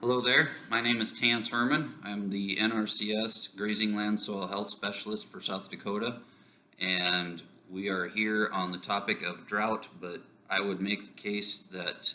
Hello there, my name is Tance Herman. I'm the NRCS Grazing Land Soil Health Specialist for South Dakota. And we are here on the topic of drought, but I would make the case that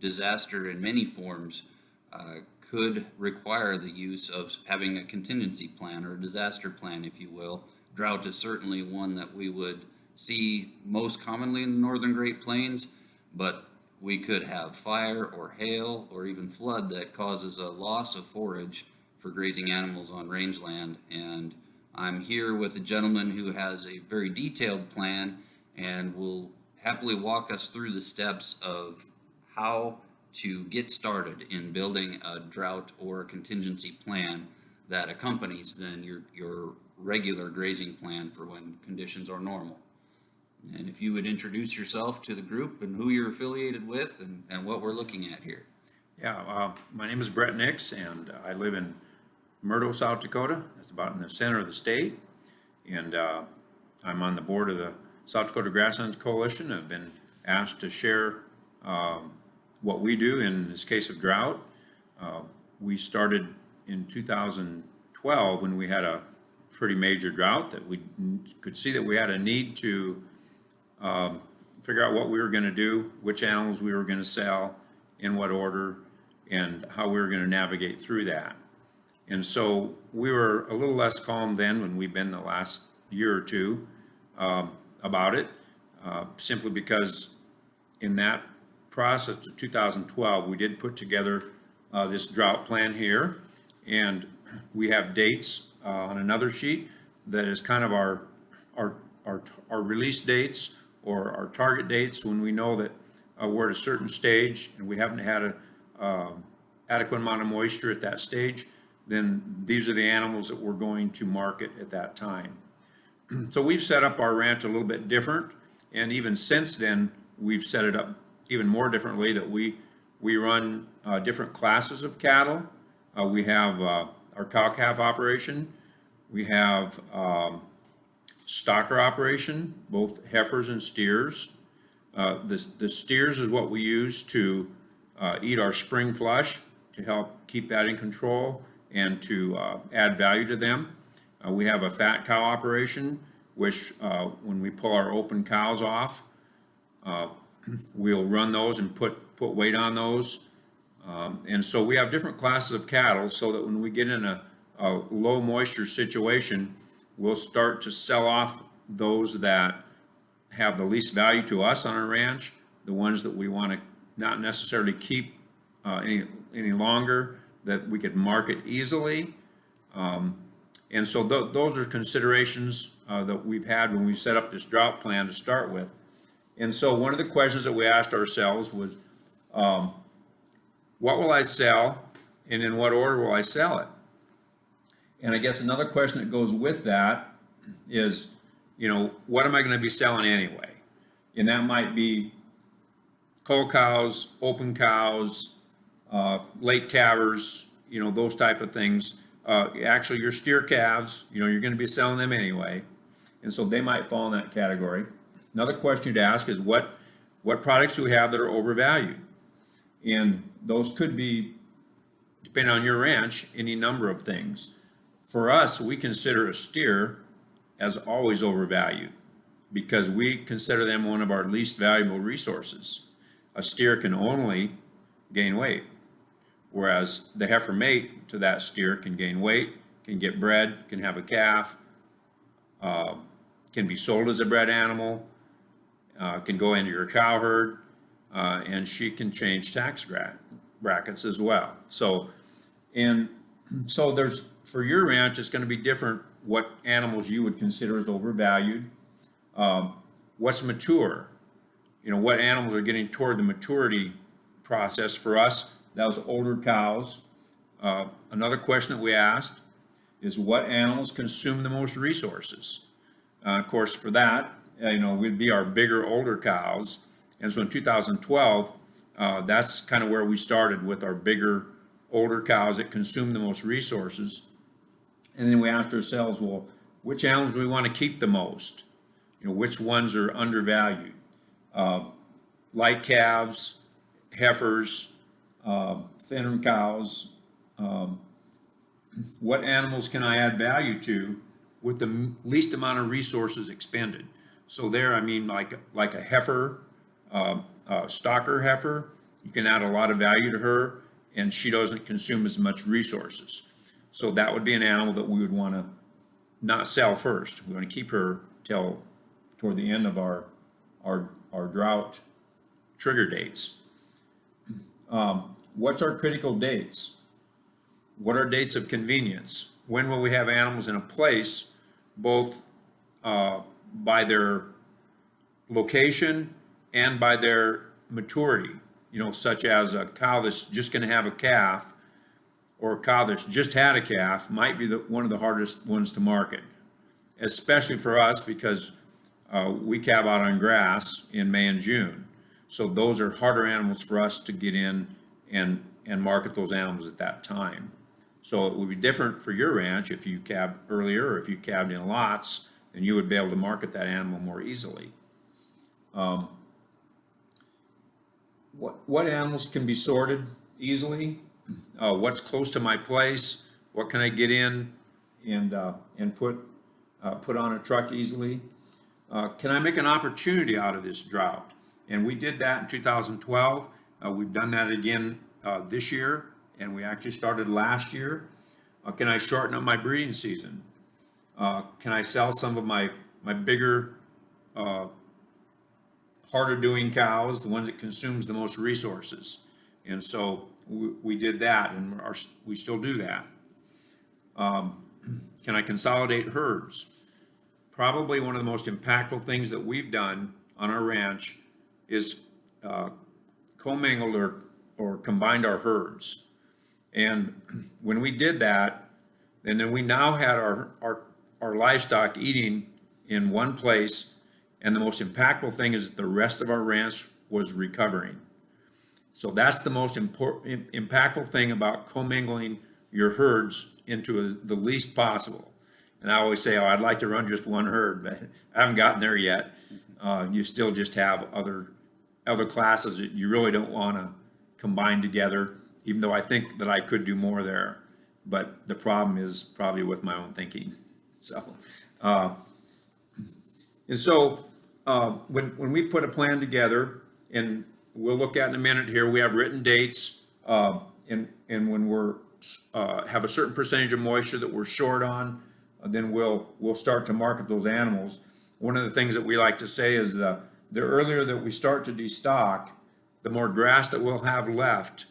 disaster in many forms uh, could require the use of having a contingency plan or a disaster plan, if you will. Drought is certainly one that we would see most commonly in the northern Great Plains, but we could have fire or hail or even flood that causes a loss of forage for grazing animals on rangeland. And I'm here with a gentleman who has a very detailed plan and will happily walk us through the steps of how to get started in building a drought or a contingency plan that accompanies then your, your regular grazing plan for when conditions are normal. And if you would introduce yourself to the group and who you're affiliated with and, and what we're looking at here. Yeah, uh, my name is Brett Nix, and I live in Murdo, South Dakota. It's about in the center of the state. And uh, I'm on the board of the South Dakota Grasslands Coalition. I've been asked to share um, what we do in this case of drought. Uh, we started in 2012 when we had a pretty major drought that we could see that we had a need to um, figure out what we were going to do, which animals we were going to sell, in what order, and how we were going to navigate through that. And so we were a little less calm then when we've been the last year or two um, about it, uh, simply because in that process of 2012, we did put together uh, this drought plan here, and we have dates uh, on another sheet that is kind of our, our, our, our release dates or our target dates when we know that uh, we're at a certain stage and we haven't had a um, adequate amount of moisture at that stage, then these are the animals that we're going to market at that time. so we've set up our ranch a little bit different, and even since then, we've set it up even more differently that we we run uh, different classes of cattle. Uh, we have uh, our cow-calf operation. We have um, stocker operation, both heifers and steers. Uh, the, the steers is what we use to uh, eat our spring flush to help keep that in control and to uh, add value to them. Uh, we have a fat cow operation, which uh, when we pull our open cows off, uh, we'll run those and put, put weight on those. Um, and so we have different classes of cattle so that when we get in a, a low moisture situation, we'll start to sell off those that have the least value to us on our ranch, the ones that we want to not necessarily keep uh, any, any longer, that we could market easily. Um, and so th those are considerations uh, that we've had when we set up this drought plan to start with. And so one of the questions that we asked ourselves was, um, what will I sell and in what order will I sell it? And I guess another question that goes with that is, you know, what am I going to be selling anyway? And that might be cull cows, open cows, uh, late calvers, you know, those type of things. Uh, actually, your steer calves, you know, you're going to be selling them anyway. And so they might fall in that category. Another question to ask is what, what products do we have that are overvalued? And those could be, depending on your ranch, any number of things. For us, we consider a steer as always overvalued because we consider them one of our least valuable resources. A steer can only gain weight, whereas the heifer mate to that steer can gain weight, can get bred, can have a calf, uh, can be sold as a bred animal, uh, can go into your cow herd, uh, and she can change tax brackets as well. So, and so there's for your ranch, it's going to be different what animals you would consider as overvalued. Um, what's mature? You know, what animals are getting toward the maturity process for us? That was older cows. Uh, another question that we asked is what animals consume the most resources? Uh, of course, for that, uh, you know, would be our bigger, older cows. And so in 2012, uh, that's kind of where we started with our bigger, older cows that consume the most resources. And then we asked ourselves, well, which animals do we want to keep the most? You know, which ones are undervalued? Uh, light calves, heifers, uh, thinner cows, um, what animals can I add value to with the least amount of resources expended? So there, I mean, like, like a heifer, uh, uh, stocker heifer, you can add a lot of value to her and she doesn't consume as much resources. So that would be an animal that we would want to not sell first. We want to keep her till toward the end of our, our, our drought trigger dates. Um, what's our critical dates? What are dates of convenience? When will we have animals in a place, both uh, by their location and by their maturity? You know, such as a cow that's just going to have a calf or a cow that's just had a calf might be the, one of the hardest ones to market, especially for us because uh, we calve out on grass in May and June. So those are harder animals for us to get in and, and market those animals at that time. So it would be different for your ranch if you calved earlier or if you calved in lots, then you would be able to market that animal more easily. Um, What, what animals can be sorted easily? Uh, what's close to my place? What can I get in and, uh, and put, uh, put on a truck easily? Uh, can I make an opportunity out of this drought? And we did that in 2012. Uh, we've done that again uh, this year, and we actually started last year. Can I shorten up my breeding season? Can I sell some of my my bigger, harder doing cows, the ones that consumes the most resources? And so we, did that, and our, we still do that. Um, can I consolidate herds? probably one of the most impactful things that we've done on our ranch is uh, commingled or, or combined our herds. And when we did that, and then we now had our, our, our livestock eating in one place, and the most impactful thing is that the rest of our ranch was recovering. So that's the most important, impactful thing about commingling your herds into a, the least possible. And I always say, oh, I'd like to run just one herd, but I haven't gotten there yet. Uh, you still just have other, other classes that you really don't want to combine together, even though I think that I could do more there. But the problem is probably with my own thinking. So, uh, and so, uh, when, when we put a plan together, and we'll look at in a minute here, we have written dates, uh, and, and when we're, uh, have a certain percentage of moisture that we're short on, uh, then we'll, we'll start to market those animals. One of the things that we like to say is the, the earlier that we start to destock, the more grass that we'll have left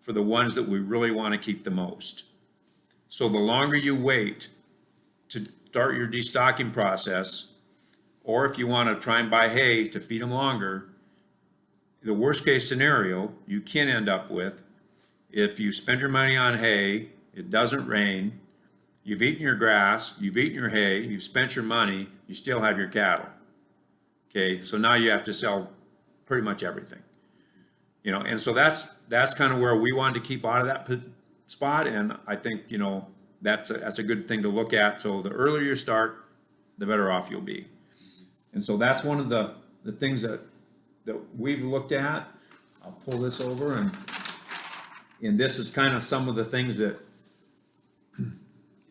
for the ones that we really want to keep the most. So the longer you wait to start your destocking process, or if you want to try and buy hay to feed them longer, the worst case scenario you can end up with, if you spend your money on hay, it doesn't rain, You've eaten your grass, you've eaten your hay, you've spent your money, you still have your cattle. Okay, so now you have to sell pretty much everything. You know, and so that's that's kind of where we wanted to keep out of that spot, and I think you know that's a, that's a good thing to look at. So the earlier you start, the better off you'll be. And so that's one of the the things that that we've looked at. I'll pull this over and and this is kind of some of the things that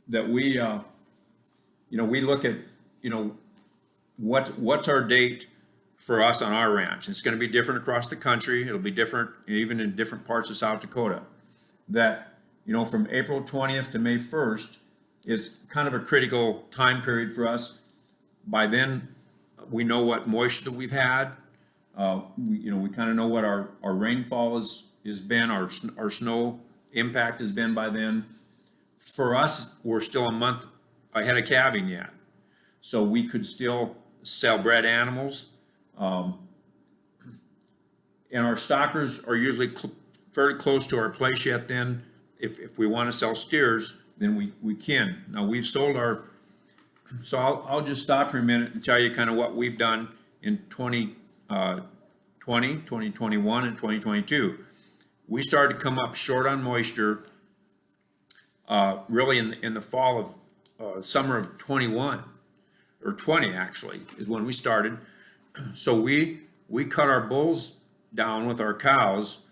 that we, uh, you know, we look at, you know, what, what's our date for us on our ranch? It's gonna be different across the country. It'll be different even in different parts of South Dakota. That, you know, from April twentieth to May first is kind of a critical time period for us. By then, we know what moisture we've had. Uh, we, you know, we kind of know what our, our rainfall is, has been, our, our snow impact has been by then for us, we're still a month ahead of calving yet. So we could still sell bred animals. Um, and our stockers are usually cl- very close to our place yet then. If, if we want to sell steers, then we, we can. Now, we've sold our, so I'll, I'll just stop here a minute and tell you kind of what we've done in 20, uh, 20, 2021, and 2022. We started to come up short on moisture uh, really in, in the fall of, uh, summer of 21, or 20 actually, is when we started. So we, we cut our bulls down with our cows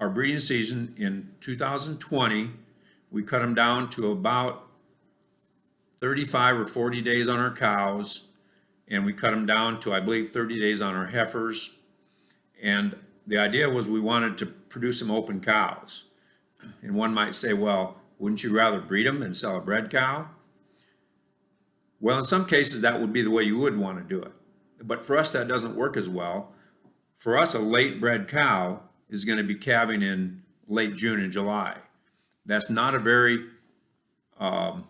our breeding season in 2020, we cut them down to about 35 or 40 days on our cows, and we cut them down to, I believe, 30 days on our heifers. And the idea was we wanted to produce some open cows. And one might say, well, wouldn't you rather breed them and sell a bred cow? Well, in some cases, that would be the way you would want to do it. But for us, that doesn't work as well. For us, a late bred cow is going to be calving in late June and July. That's not a very, um,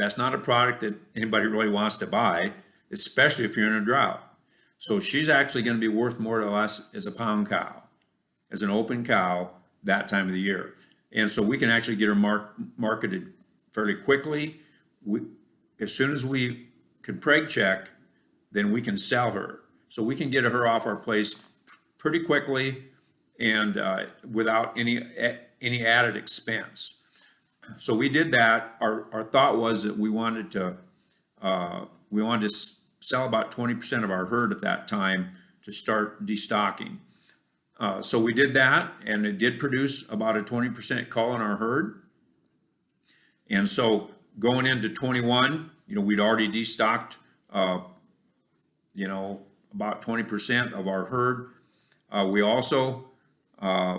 that's not a product that anybody really wants to buy, especially if you're in a drought. So she's actually going to be worth more to us as a pound cow, as an open cow that time of the year. And so we can actually get her mark, marketed fairly quickly. We, as soon as we can preg check, then we can sell her. So we can get her off our place pretty quickly and uh, without any any added expense. So we did that. Our, our thought was that we wanted to uh, we wanted to sell about 20% of our herd at that time to start destocking. Uh, so we did that, and it did produce about a 20% cull in our herd. And so going into 21, you know, we'd already destocked, uh, you know, about 20% of our herd. Uh, we also uh,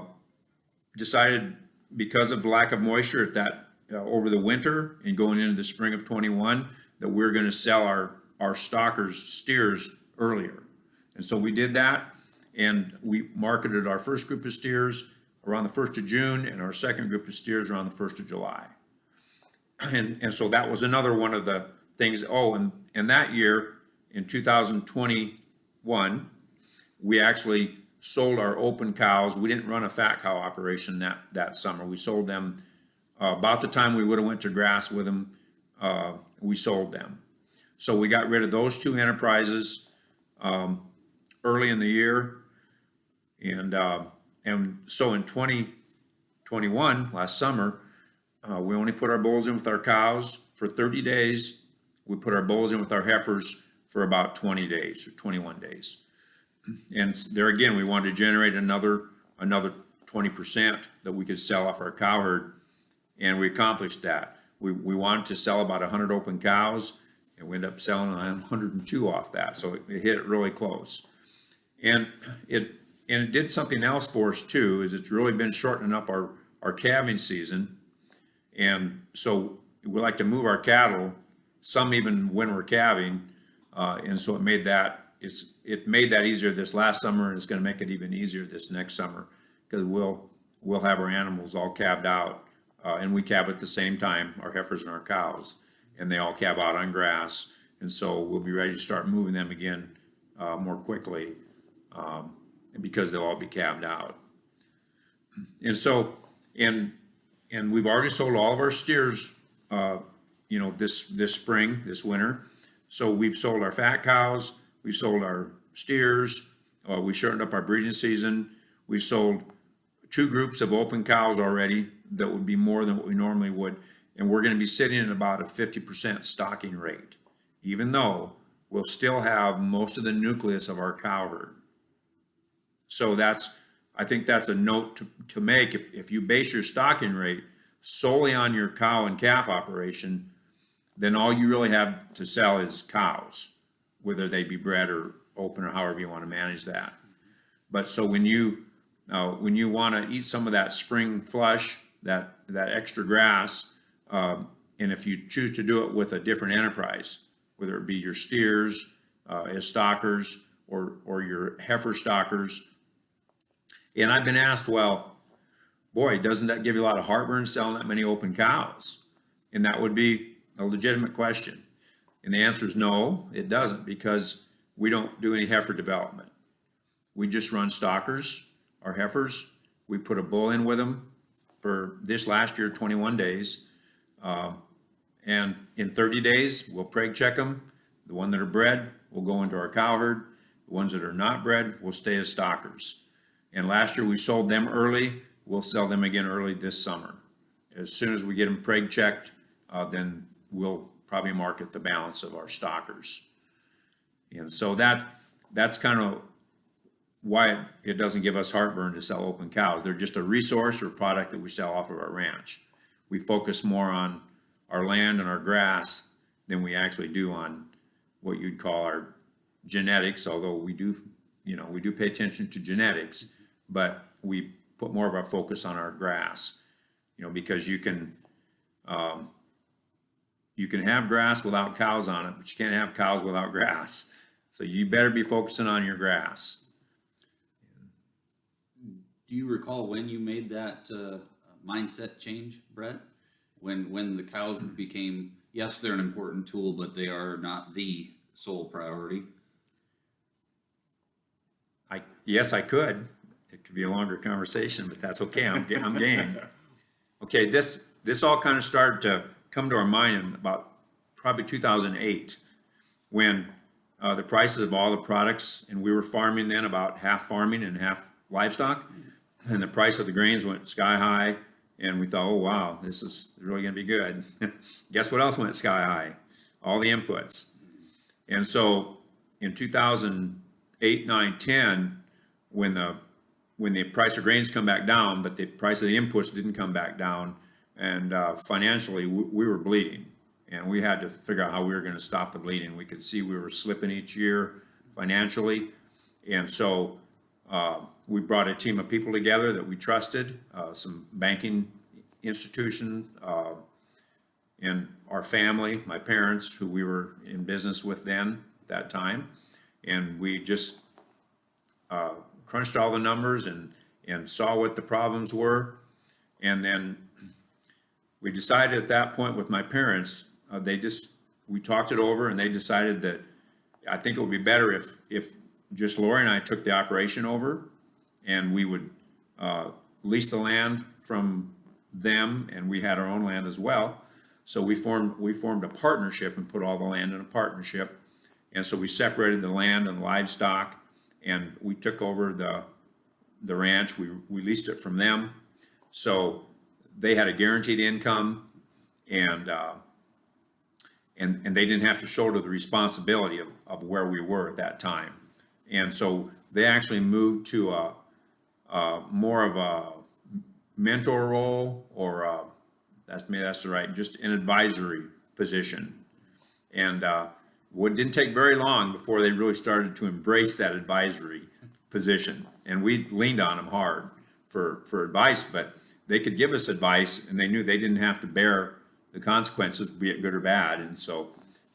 decided because of lack of moisture at that uh, over the winter and going into the spring of 21 that we're going to sell our our stockers steers earlier. And so we did that and we marketed our first group of steers around the 1st of June and our second group of steers around the 1st of July. And, and so that was another one of the things, oh, and, and that year in 2021, we actually sold our open cows. We didn't run a fat cow operation that, that summer. We sold them uh, about the time we would have went to grass with them, uh, we sold them. So we got rid of those two enterprises um, early in the year. And, uh, and so in 2021, last summer, uh, we only put our bulls in with our cows for 30 days. We put our bulls in with our heifers for about 20 days or 21 days. And there again, we wanted to generate another another 20% that we could sell off our cow herd. And we accomplished that. We, we wanted to sell about 100 open cows and we ended up selling 102 off that. So it, it hit it really close. And it and it did something else for us too, is it's really been shortening up our, our calving season. And so we like to move our cattle, some even when we're calving. Uh, and so it made that, it's, it made that easier this last summer and it's gonna make it even easier this next summer because we'll, we'll have our animals all calved out uh, and we calve at the same time, our heifers and our cows, and they all calve out on grass. And so we'll be ready to start moving them again uh, more quickly um, because they'll all be calved out. And so, and, and we've already sold all of our steers, uh, you know, this, this spring, this winter. So we've sold our fat cows, we've sold our steers, uh, we shortened up our breeding season. We've sold two groups of open cows already that would be more than what we normally would. And we're going to be sitting at about a 50% stocking rate, even though we'll still have most of the nucleus of our cow herd. So that's, I think that's a note to, to make. If, if you base your stocking rate solely on your cow and calf operation, then all you really have to sell is cows, whether they be bred or open or however you want to manage that. But so when you, uh, when you want to eat some of that spring flush, that, that extra grass, um, and if you choose to do it with a different enterprise, whether it be your steers uh, as stockers or, or your heifer stockers, and I've been asked, well, boy, doesn't that give you a lot of heartburn selling that many open cows? And that would be a legitimate question. And the answer is no, it doesn't, because we don't do any heifer development. We just run stockers, our heifers. We put a bull in with them for this last year, 21 days. Uh, and in 30 days, we'll preg check them. The one that are bred will go into our cow herd. The ones that are not bred will stay as stockers. And last year we sold them early. We'll sell them again early this summer. As soon as we get them preg checked, uh, then we'll probably market the balance of our stockers. And so that that's kind of why it, doesn't give us heartburn to sell open cows. They're just a resource or product that we sell off of our ranch. We focus more on our land and our grass than we actually do on what you'd call our genetics, although we do, you know, we do pay attention to genetics, but we put more of our focus on our grass. You know, because you can, um, you can have grass without cows on it, but you can't have cows without grass. So you better be focusing on your grass. Do you recall when you made that uh, mindset change, Brett? When when the cows became yes, they're an important tool, but they are not the sole priority. I, yes, I could. It could be a longer conversation, but that's okay. I'm, I'm game. Okay, this, this all kind of started to come to our mind in about probably 2008 when uh, the prices of all the products, and we were farming then about half farming and half livestock, and the price of the grains went sky high, and we thought, oh, wow, this is really gonna be good. Guess what else went sky high? All the inputs. And so in 2008, 9, 10, when the, when the price of grains come back down, but the price of the inputs didn't come back down, and uh, financially, we, we were bleeding. And we had to figure out how we were gonna stop the bleeding. We could see we were slipping each year financially. And so uh, we brought a team of people together that we trusted, uh, some banking institution, uh, and our family, my parents, who we were in business with then, at that time. And we just uh, crunched all the numbers and, and saw what the problems were. And then we decided at that point with my parents, uh, they just, we talked it over and they decided that I think it would be better if, if just Lori and I took the operation over and we would uh, lease the land from them and we had our own land as well. So we formed, we formed a partnership and put all the land in a partnership. And so we separated the land and livestock and we took over the, the ranch. We, we leased it from them. So they had a guaranteed income and, uh, and, and they didn't have to shoulder the responsibility of, of where we were at that time. And so they actually moved to a, a more of a mentor role or uh that's maybe that's the right, just an advisory position. And uh, what didn't take very long before they really started to embrace that advisory position. And we leaned on them hard for, for advice, but they could give us advice and they knew they didn't have to bear the consequences, be it good or bad. And so,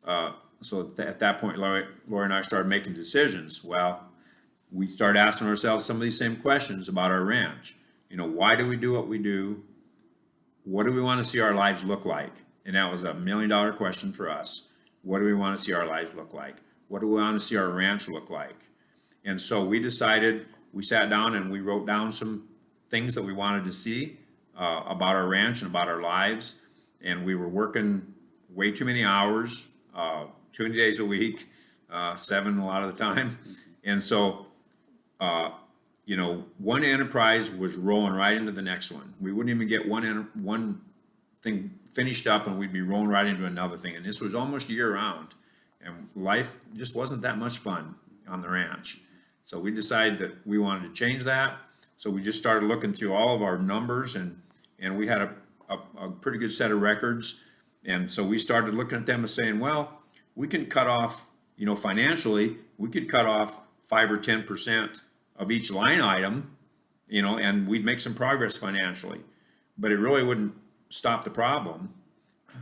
uh, so at at that point, Lori and I started making decisions. Well, we started asking ourselves some of these same questions about our ranch. You know, why do we do what we do? What do we want to see our lives look like? And that was a million dollar question for us. What do we want to see our lives look like? What do we want to see our ranch look like? And so we decided, we sat down and we wrote down some things that we wanted to see uh, about our ranch and about our lives. And we were working way too many hours, uh, too many days a week, uh, seven a lot of the time. And so, uh, you know, one enterprise was rolling right into the next one. We wouldn't even get one, one thing finished up and we'd be rolling right into another thing. And this was almost year round. And life just wasn't that much fun on the ranch. So we decided that we wanted to change that. So we just started looking through all of our numbers and, and we had a, a, a pretty good set of records. And so we started looking at them and saying, well, we can cut off, you know, financially, we could cut off five or 10% of each line item, you know, and we'd make some progress financially. But it really wouldn't stop the problem.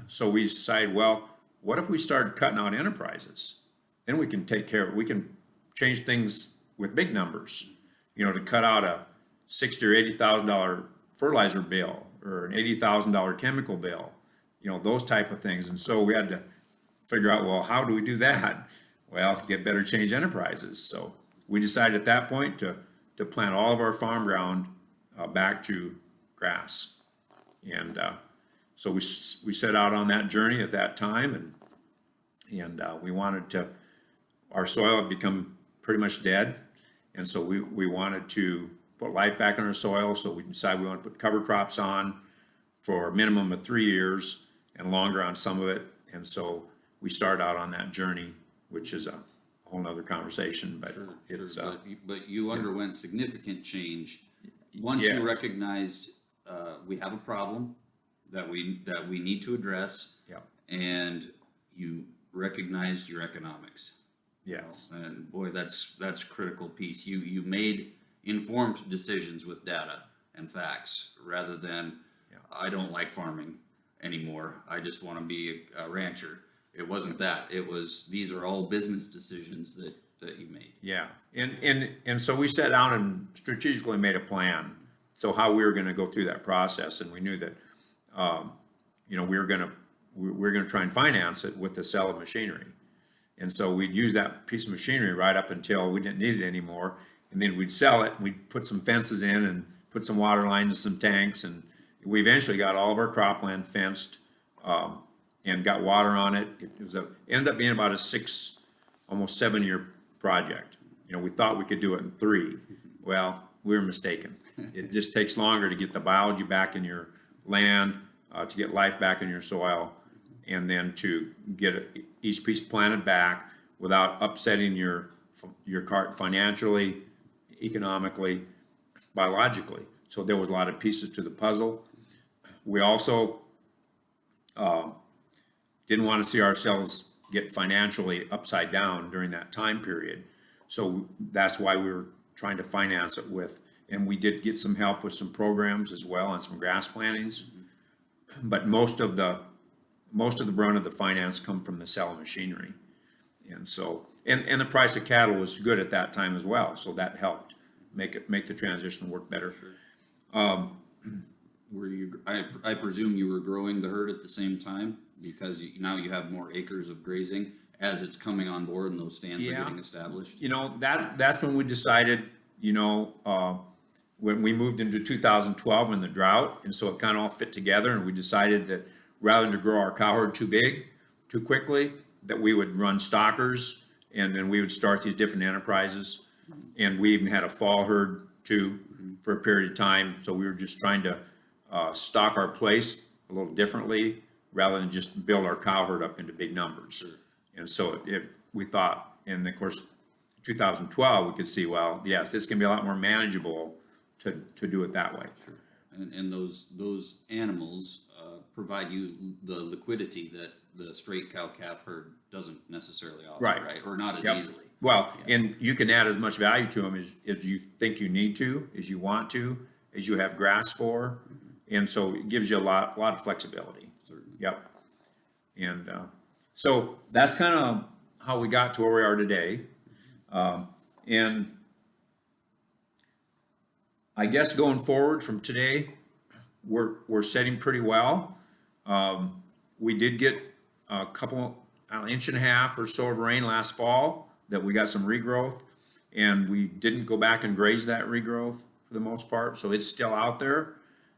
So we decided, well, what if we started cutting out enterprises? Then we can take care of, we can change things with big numbers, you know, to cut out a sixty or eighty thousand dollar fertilizer bill or an eighty thousand dollar chemical bill, you know, those type of things. And so we had to figure out, well, how do we do that? Well, get better change enterprises. So we decided at that point to, to plant all of our farm ground uh, back to grass. And uh, so we, we set out on that journey at that time and, and uh, we wanted to, our soil had become pretty much dead. And so we, we wanted to put life back in our soil. So we decide we want to put cover crops on for a minimum of three years and longer on some of it. And so we start out on that journey, which is a whole nother conversation, but Sure, it's, sure, uh, but, you- but you underwent significant change. Once Yes. you recognized, uh, we have a problem that we, that we need to address, yeah, and you recognized your economics. yes, And boy, that's, that's critical piece. You, you made informed decisions with data and facts, rather than, Yeah. I don't like farming anymore, I just wanna be a rancher. It wasn't that, it was, these are all business decisions that, that you made. yeah. And, and, and so we sat down and strategically made a plan, so how we were gonna go through that process, and we knew that, um, you know, we were gonna, we we were gonna try and finance it with the sale of machinery. And so we'd use that piece of machinery right up until we didn't need it anymore. And then we'd sell it, we'd put some fences in and put some water lines and some tanks. And we eventually got all of our cropland fenced, um, and got water on it. It was a, ended up being about a six, almost seven-year project. You know, we thought we could do it in three. Well, we were mistaken. It just takes longer to get the biology back in your land, uh, to get life back in your soil, and then to get each piece planted back without upsetting your, your cart financially, economically, biologically. So there was a lot of pieces to the puzzle. We also, uh, didn't want to see ourselves get financially upside down during that time period. So that's why we were trying to finance it with, and we did get some help with some programs as well and some grass plantings. But most of the, most of the brunt of the finance come from the sale of machinery. And so, and, and the price of cattle was good at that time as well, so that helped make it, make the transition work better. Were you, I, I presume you were growing the herd at the same time, because you- now you have more acres of grazing as it's coming on board and those stands are getting established? you know, that, that's when we decided, you know, uh, when we moved into two thousand twelve in the drought, and so it kind of all fit together, and we decided that rather than to grow our cow herd too big, too quickly, that we would run stockers, and then we would start these different enterprises. And we even had a fall herd too, for a period of time, so we were just trying to, uh, stock our place a little differently, rather than just build our cow herd up into big numbers. And so it, we thought, and of course, 2012, we could see, well, yes, this can be a lot more manageable to, to do it that way. And, and those, those animals, uh, provide you the liquidity that the straight cow calf herd doesn't necessarily offer, Right. right? Or not as Yep. easily. Well, and you can add as much value to them as, as you think you need to, as you want to, as you have grass for. And so it gives you a lot, a lot of flexibility. Certainly. Yep. And, uh, so that's kind of how we got to where we are today. Um, and I guess going forward from today, we're, we're setting pretty well. Um, we did get a couple, an inch and a half or so of rain last fall, that we got some regrowth. And we didn't go back and graze that regrowth for the most part, so it's still out there.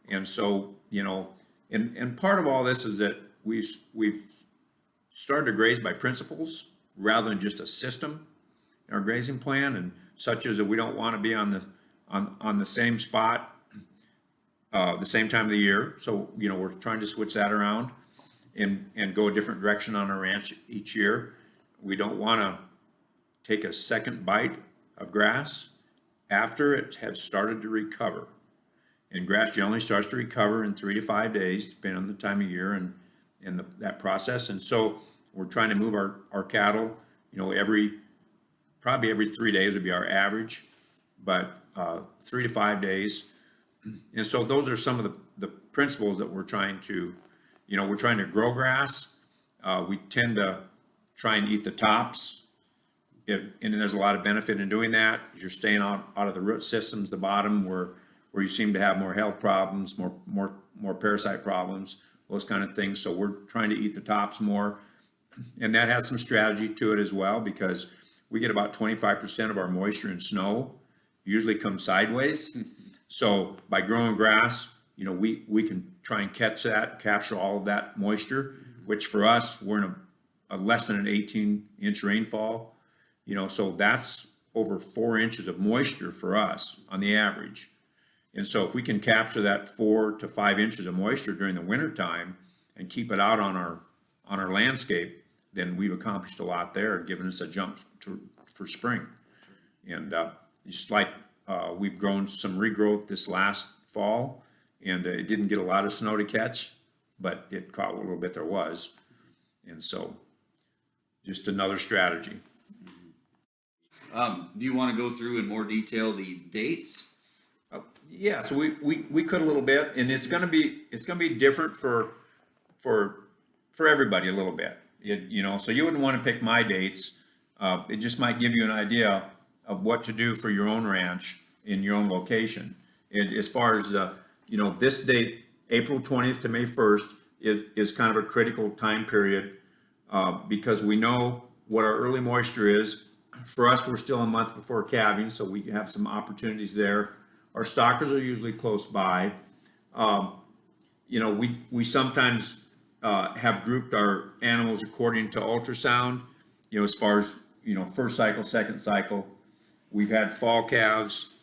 And so, you know, and, and part of all this is that we've, we've started to graze by principles rather than just a system in our grazing plan and such as that we don't want to be on the, on, on the same spot uh, the same time of the year. So, you know, we're trying to switch that around and, and go a different direction on our ranch each year. We don't want to take a second bite of grass after it has started to recover. And grass generally starts to recover in three to five days, depending on the time of year and, and the, that process. And so we're trying to move our, our cattle, you know, every, probably every three days would be our average, but, uh, three to five days. And so those are some of the, the principles that we're trying to, you know, we're trying to grow grass. Uh, we tend to try and eat the tops. If, and there's a lot of benefit in doing that. You're staying out, out of the root systems, the bottom where, where you seem to have more health problems, more, more, more parasite problems, those kind of things. So we're trying to eat the tops more. And that has some strategy to it as well, because we get about twenty-five percent of our moisture and snow usually comes sideways. So by growing grass, you know, we, we can try and catch that, capture all of that moisture, mm-hmm. which for us, we're in a, a less than an eighteen inch rainfall. You know, so that's over four inches of moisture for us on the average. And so if we can capture that four to five inches of moisture during the winter time and keep it out on our, on our landscape, then we've accomplished a lot there, giving us a jump to, for spring. And, uh, just like, uh, we've grown some regrowth this last fall, and uh, it didn't get a lot of snow to catch, but it caught a little bit there was. And so, just another strategy. Um, do you want to go through in more detail these dates? Uh, Yeah, so we, we, we could a little bit, and it's gonna be, it's gonna be different for, for, for everybody a little bit. You, you know, so you wouldn't wanna pick my dates, uh, it just might give you an idea of what to do for your own ranch in your own location. And as far as, uh, you know, this date, April twentieth to May first, is, is kind of a critical time period, uh, because we know what our early moisture is. For us, we're still a month before calving, so we have some opportunities there. Our stockers are usually close by. Um, you know, we, we sometimes, uh, have grouped our animals according to ultrasound, you know, as far as, you know, first cycle, second cycle. We've had fall calves,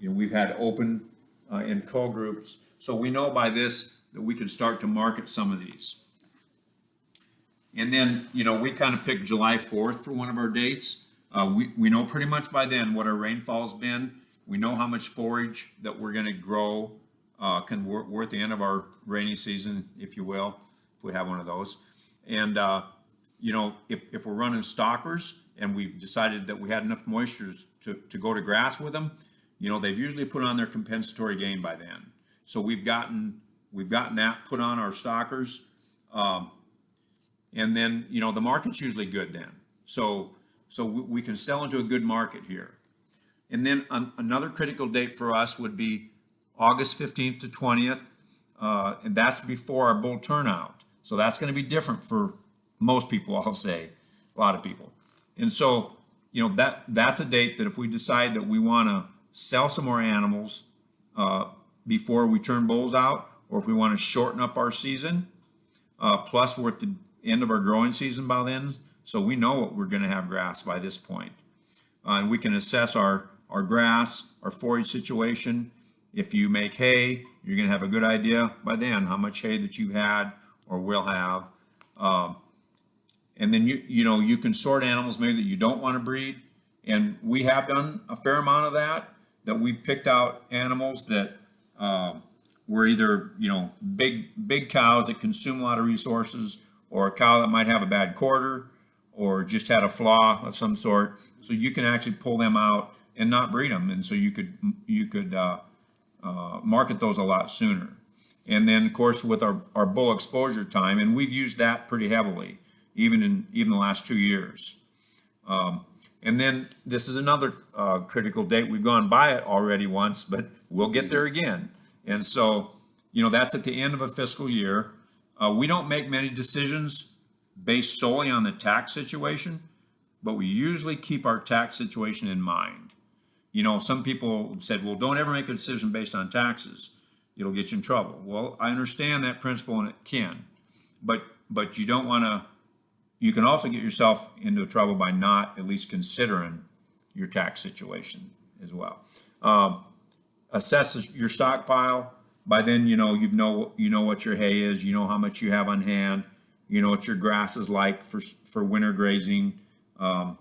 you know, we've had open, uh, and co-groups. So we know by this that we can start to market some of these. And then, you know, we kind of picked July fourth for one of our dates. Uh, we, we know pretty much by then what our rainfall's been. We know how much forage that we're gonna grow, uh, can work, worth the end of our rainy season, if you will, if we have one of those. And, uh, you know, if, if we're running stockers and we've decided that we had enough moisture to, to go to grass with them, you know, they've usually put on their compensatory gain by then. So we've gotten, we've gotten that put on our stockers. Um, and then, you know, the market's usually good then. So, so we, can sell into a good market here. And then an- another critical date for us would be August fifteenth to twentieth. Uh, and that's before our bull turnout. So that's gonna be different for most people, I'll say, a lot of people. And so, you know, that, that's a date that if we decide that we wanna sell some more animals, uh, before we turn bulls out, or if we wanna shorten up our season, uh, plus we're at the end of our growing season by then, so we know what we're gonna have grass by this point. Uh, and we can assess our, our grass, our forage situation. If you make hay, you're gonna have a good idea by then how much hay that you've had or will have. Um, and then you, you know, you can sort animals maybe that you don't wanna breed. And we have done a fair amount of that, that we picked out animals that, um, were either, you know, big, big cows that consume a lot of resources, or a cow that might have a bad quarter, or just had a flaw of some sort. So you can actually pull them out and not breed them, and so you could, you could, uh, uh, market those a lot sooner. And then, of course, with our, our bull exposure time, and we've used that pretty heavily, even in, even the last two years. Um, and then this is another uh, critical date. We've gone by it already once, but we'll get there again. And so, you know, that's at the end of a fiscal year. Uh, we don't make many decisions based solely on the tax situation, but we usually keep our tax situation in mind. You know, some people said, well, don't ever make a decision based on taxes. It'll get you in trouble. Well, I understand that principle and it can, but, but you don't want to, you can also get yourself into trouble by not at least considering your tax situation as well. Um, assess your stockpile. By then, you know, you know, you know what your hay is, you know how much you have on hand, you know what your grass is like for, for winter grazing. Um,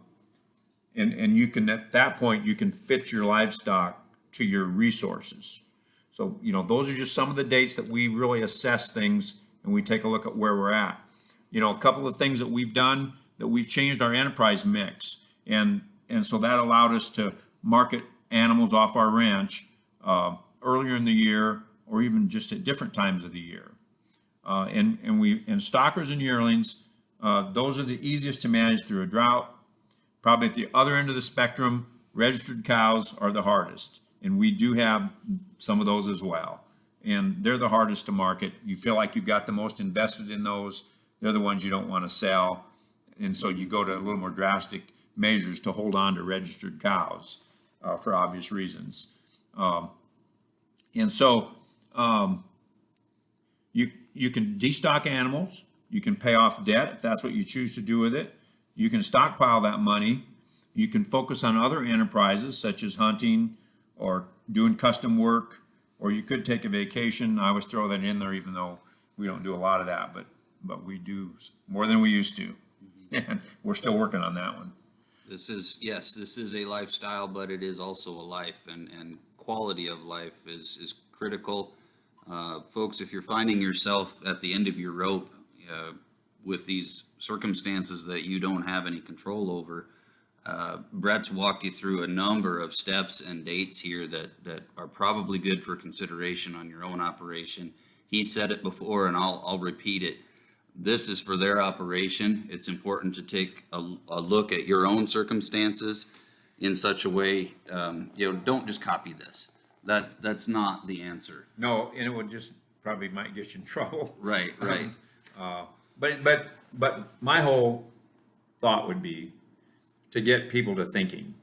and, and you can, at that point, you can fit your livestock to your resources. So, you know, those are just some of the dates that we really assess things and we take a look at where we're at. You know, a couple of things that we've done, that we've changed our enterprise mix. And, and so that allowed us to market animals off our ranch uh, earlier in the year or even just at different times of the year. Uh, and, and we, and stockers and yearlings, uh, those are the easiest to manage through a drought. Probably at the other end of the spectrum, registered cows are the hardest. And we do have some of those as well. And they're the hardest to market. You feel like you've got the most invested in those. They're the ones you don't want to sell. And so you go to a little more drastic measures to hold on to registered cows uh, for obvious reasons. Um, and so um, you, you can destock animals. You can pay off debt if that's what you choose to do with it. You can stockpile that money. You can focus on other enterprises such as hunting or doing custom work, or you could take a vacation. I always throw that in there, even though we don't do a lot of that, but but we do more than we used to, and we're still working on that one. This is, yes, this is a lifestyle, but it is also a life and, and quality of life is, is critical. Uh, folks, if you're finding yourself at the end of your rope, uh, with these circumstances that you don't have any control over, uh, Brett's walked you through a number of steps and dates here that, that are probably good for consideration on your own operation. He said it before and I'll, I'll repeat it. This is for their operation. It's important to take a, a look at your own circumstances in such a way, um, you know, don't just copy this. That, that's not the answer. No, and it would just, probably might get you in trouble. Right, right. Uh, But, but, but my whole thought would be to get people to thinking.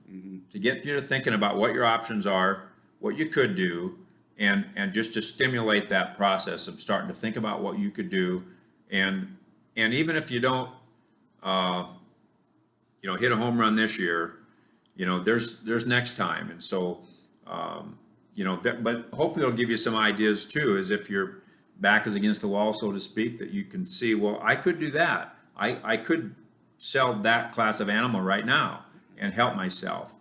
To get you to thinking about what your options are, what you could do, and, and just to stimulate that process of starting to think about what you could do. And, and even if you don't, uh, you know, hit a home run this year, you know, there's, there's next time. And so, um, you know, that, but hopefully it'll give you some ideas too, as if your back is against the wall, so to speak, that you can see, well, I could do that. I, I could sell that class of animal right now and help myself.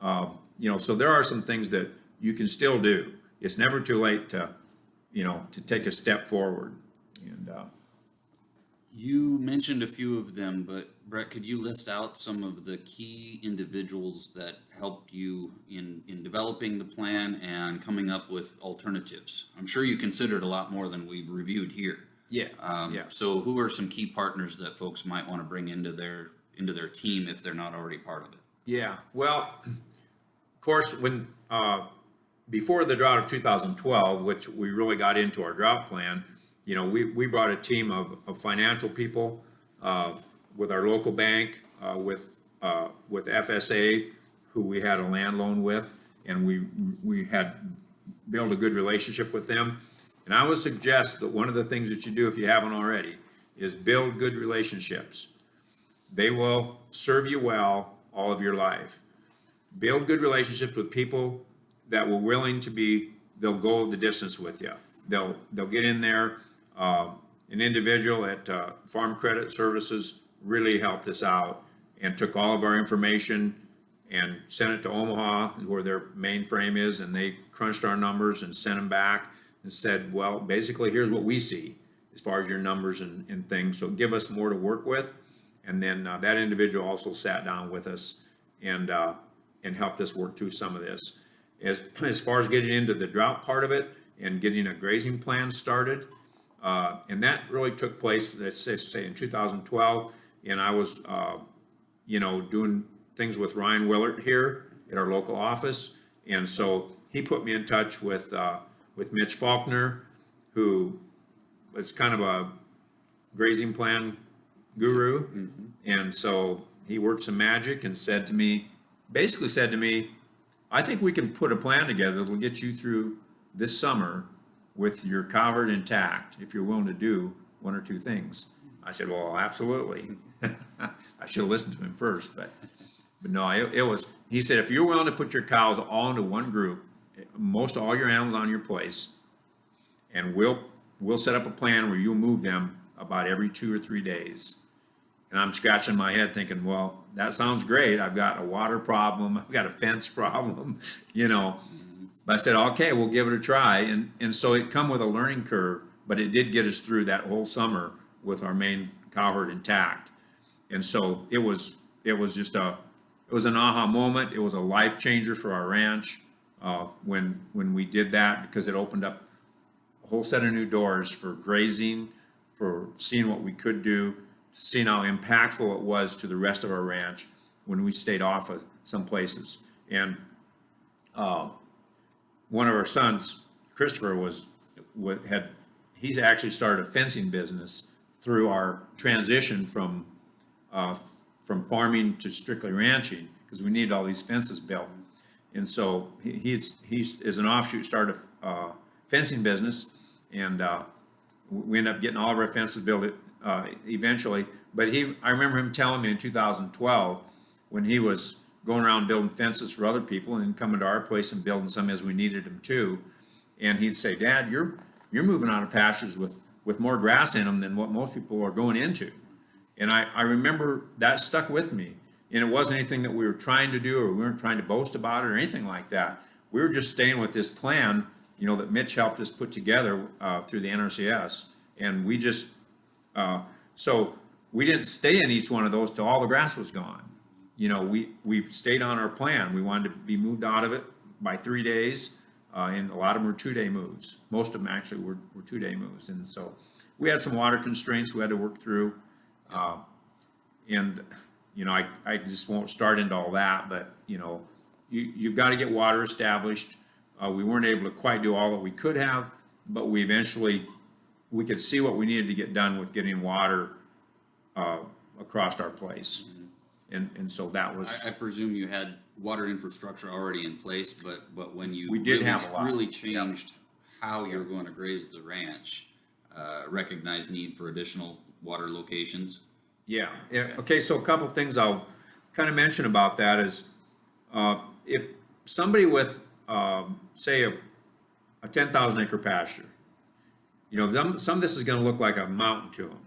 Uh, you know, so there are some things that you can still do. It's never too late to, you know, to take a step forward. And, uh, You mentioned a few of them, but Brett, could you list out some of the key individuals that helped you in, in developing the plan and coming up with alternatives? I'm sure you considered a lot more than we've reviewed here. yeah, Um, yeah. So who are some key partners that folks might want to bring into their, into their team if they're not already part of it? Yeah, well, of course, when, uh, before the drought of 2012, which we really got into our drought plan, you know, we, we brought a team of, of financial people, uh, with our local bank, uh, with, uh, with FSA, who we had a land loan with, and we, we had built a good relationship with them. And I would suggest that one of the things that you do, if you haven't already, is build good relationships. They will serve you well all of your life. Build good relationships with people that were willing to be, they'll go the distance with you. They'll, they'll get in there. Uh, an individual at uh, Farm Credit Services really helped us out and took all of our information and sent it to Omaha, where their mainframe is, and they crunched our numbers and sent them back and said, well, basically, here's what we see as far as your numbers and, and things. So give us more to work with. And then uh, that individual also sat down with us and, uh, and helped us work through some of this. As, as far as getting into the drought part of it and getting a grazing plan started, uh, and that really took place, let's say, say in 2012, and I was, uh, you know, doing things with Ryan Willard here at our local office. And so he put me in touch with, uh, with Mitch Faulkner, who was kind of a grazing plan guru. And so he worked some magic and said to me, basically said to me, I think we can put a plan together that'll get you through this summer with your cow herd intact, if you're willing to do one or two things. I said, well, absolutely. I should have listened to him first, but, but no, it, it was, he said, if you're willing to put your cows all into one group, most all your animals on your place, and we'll, we'll set up a plan where you'll move them about every two or three days. And I'm scratching my head thinking, well, that sounds great. I've got a water problem. I've got a fence problem, you know. But I said, okay, we'll give it a try. And, and so it come with a learning curve, but it did get us through that whole summer with our main cow herd intact. And so it was, it was just a, it was an aha moment. It was a life changer for our ranch, uh, when, when we did that, because it opened up a whole set of new doors for grazing, for seeing what we could do, seeing how impactful it was to the rest of our ranch when we stayed off of some places. And uh, one of our sons, Christopher, was, wa- had, he's actually started a fencing business through our transition from, uh, from farming to strictly ranching, because we needed all these fences built. And so he- he's, he's, as an offshoot, started a uh, fencing business, and uh, we end up getting all of our fences built uh, eventually. But he, I remember him telling me in 2012, when he was going around building fences for other people and coming to our place and building some as we needed them too. And he'd say, Dad, you're, you're moving out of pastures with, with more grass in them than what most people are going into. And I, I remember that stuck with me And it wasn't anything that we were trying to do, or we weren't trying to boast about it, or anything like that. We were just staying with this plan, you know, that Mitch helped us put together, uh, through the NRCS. And we just, uh, so we didn't stay in each one of those till all the grass was gone. You know, we, we stayed on our plan. We wanted to be moved out of it by three days. Uh, and a lot of them were two-day moves. Most of them actually were, were two-day moves. And so we had some water constraints we had to work through. Uh, and, you know, I, I just won't start into all that, but, you know, you, you've got to get water established. Uh, we weren't able to quite do all that we could have, but we eventually, we could see what we needed to get done with getting water, uh, across our place. And, and so that was, I, I presume you had water infrastructure already in place, but, but when you. We did really- have a lot. Really changed how you're going to graze the ranch, uh, recognized need for additional water locations. yeah, yeah, okay, so a couple of things I'll kind of mention about that is, uh, if somebody with, um, say, a, a ten thousand acre pasture, you know, some, some of this is gonna look like a mountain to them.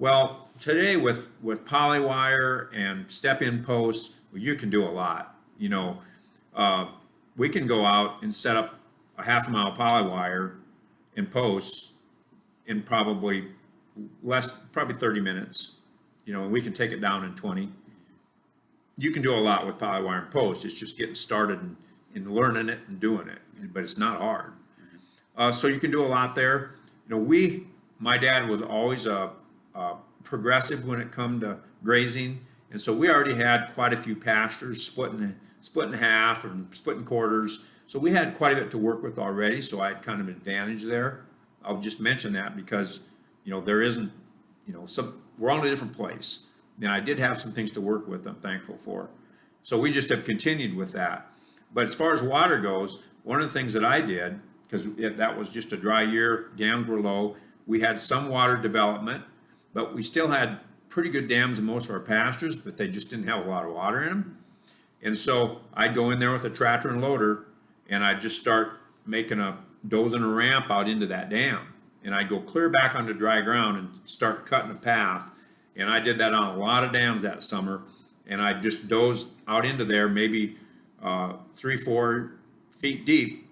Well, today with, with polywire and step-in posts, well, you can do a lot, you know. Uh, we can go out and set up a half a mile polywire and posts in probably less, probably thirty minutes. You know, and we can take it down in twenty. You can do a lot with polywire and posts. it's just getting started and, and learning it and doing it, but it's not hard. Uh, so you can do a lot there. You know, we, my dad was always a, a progressive when it come to grazing. And so we already had quite a few pastures split in, split in half and split in quarters. So we had quite a bit to work with already, so I had kind of advantage there. I'll just mention that because, you know, there isn't, you know, some, we're in a different place. And I did have some things to work with, I'm thankful for. So we just have continued with that. But as far as water goes, one of the things that I did, because that was just a dry year, dams were low, we had some water development, but we still had pretty good dams in most of our pastures, but they just didn't have a lot of water in them. And so I'd go in there with a tractor and loader, and I'd just start making a, dozing a ramp out into that dam. And I'd go clear back onto dry ground and start cutting a path. And I did that on a lot of dams that summer. And I just dozed out into there, maybe uh, three, four feet deep.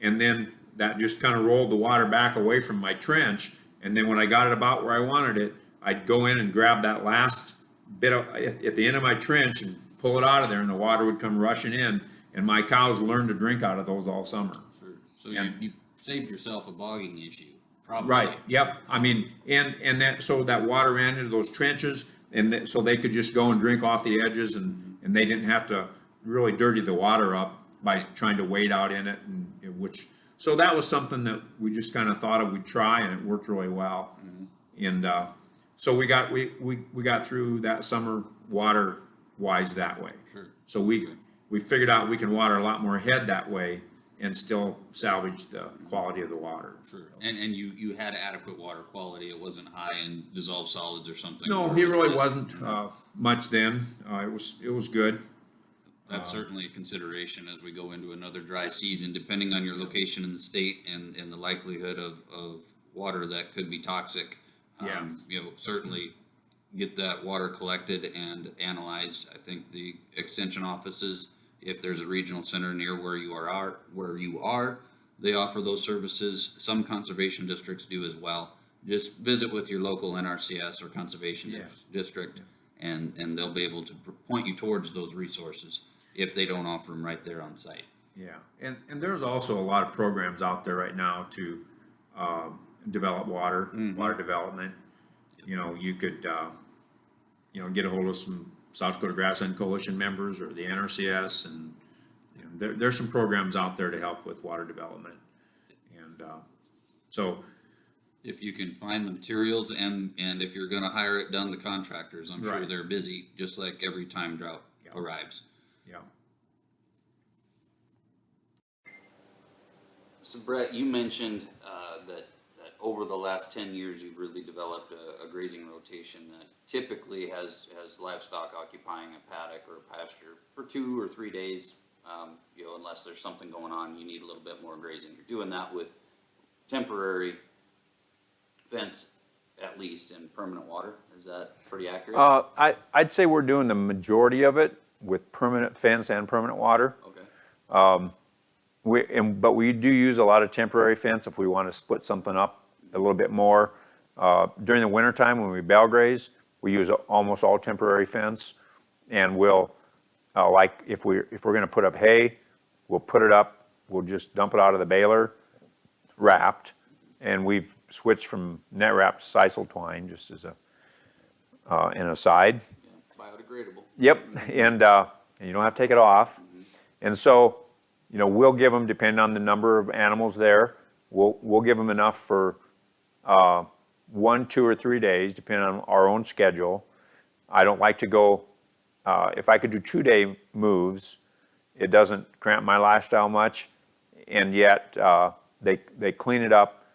And then that just kind of rolled the water back away from my trench. And then when I got it about where I wanted it, I'd go in and grab that last bit of, at, the end of my trench and pull it out of there and the water would come rushing in. And my cows learned to drink out of those all summer. Sure. So you, And- you saved yourself a bogging issue, probably. Right, yep, I mean, and, and that, so that water ran into those trenches, and that, so they could just go and drink off the edges, and, mm-hmm. and they didn't have to really dirty the water up by trying to wade out in it, and which, so that was something that we just kinda thought of, we'd try, and it worked really well. And, uh, so we got, we, we, we got through that summer water-wise that way. Sure. So we, we figured out we can water a lot more ahead that way and still salvage the quality of the water. Sure. And, and you, you had adequate water quality. It wasn't high in dissolved solids or something. No, he really wasn't, uh, much then. Uh, it was, it was good. That's certainly a consideration as we go into another dry season, depending on your location in the state and, and the likelihood of, of water that could be toxic. Yeah. Um, You know, certainly get that water collected and analyzed. I think the extension offices, if there's a regional center near where you are, are, where you are, they offer those services. Some conservation districts do as well. Just visit with your local NRCS or conservation Yeah. district and, and they'll be able to point you towards those resources if they don't offer them right there on site. Yeah, and, and there's also a lot of programs out there right now to, um, develop water, water development. You know, you could, uh, you know, get a hold of some South Dakota Grassland Coalition members or the NRCS and, you know, there, there's some programs out there to help with water development. And, uh, so, If you can find the materials and, and if you're gonna hire it done to contractors, I'm sure they're busy, just like every time drought Yeah. arrives. Yeah. So Brett, you mentioned, uh, that, that over the last ten years, you've really developed a, a grazing rotation that typically has, has livestock occupying a paddock or a pasture for two or three days. Um, you know, unless there's something going on, you need a little bit more grazing. You're doing that with temporary fence at least in permanent water. Is that pretty accurate? Uh, I, I'd say we're doing the majority of it with permanent fence and permanent water. Okay, We, and, but we do use a lot of temporary fence if we want to split something up a little bit more. Uh, during the wintertime, when we bale graze, we use almost all temporary fence. And we'll, uh, like, if we, if we're gonna put up hay, we'll put it up, we'll just dump it out of the baler, wrapped. And we've switched from net wrap to sisal twine, just as a, uh, an aside. Biodegradable. Yep, and, uh, and you don't have to take it off. And so, you know, we'll give them, depending on the number of animals there, we'll, we'll give them enough for, uh, one, two, or three days, depending on our own schedule. I don't like to go, uh, if I could do two-day moves, it doesn't cramp my lifestyle much. And yet, uh, they, they clean it up,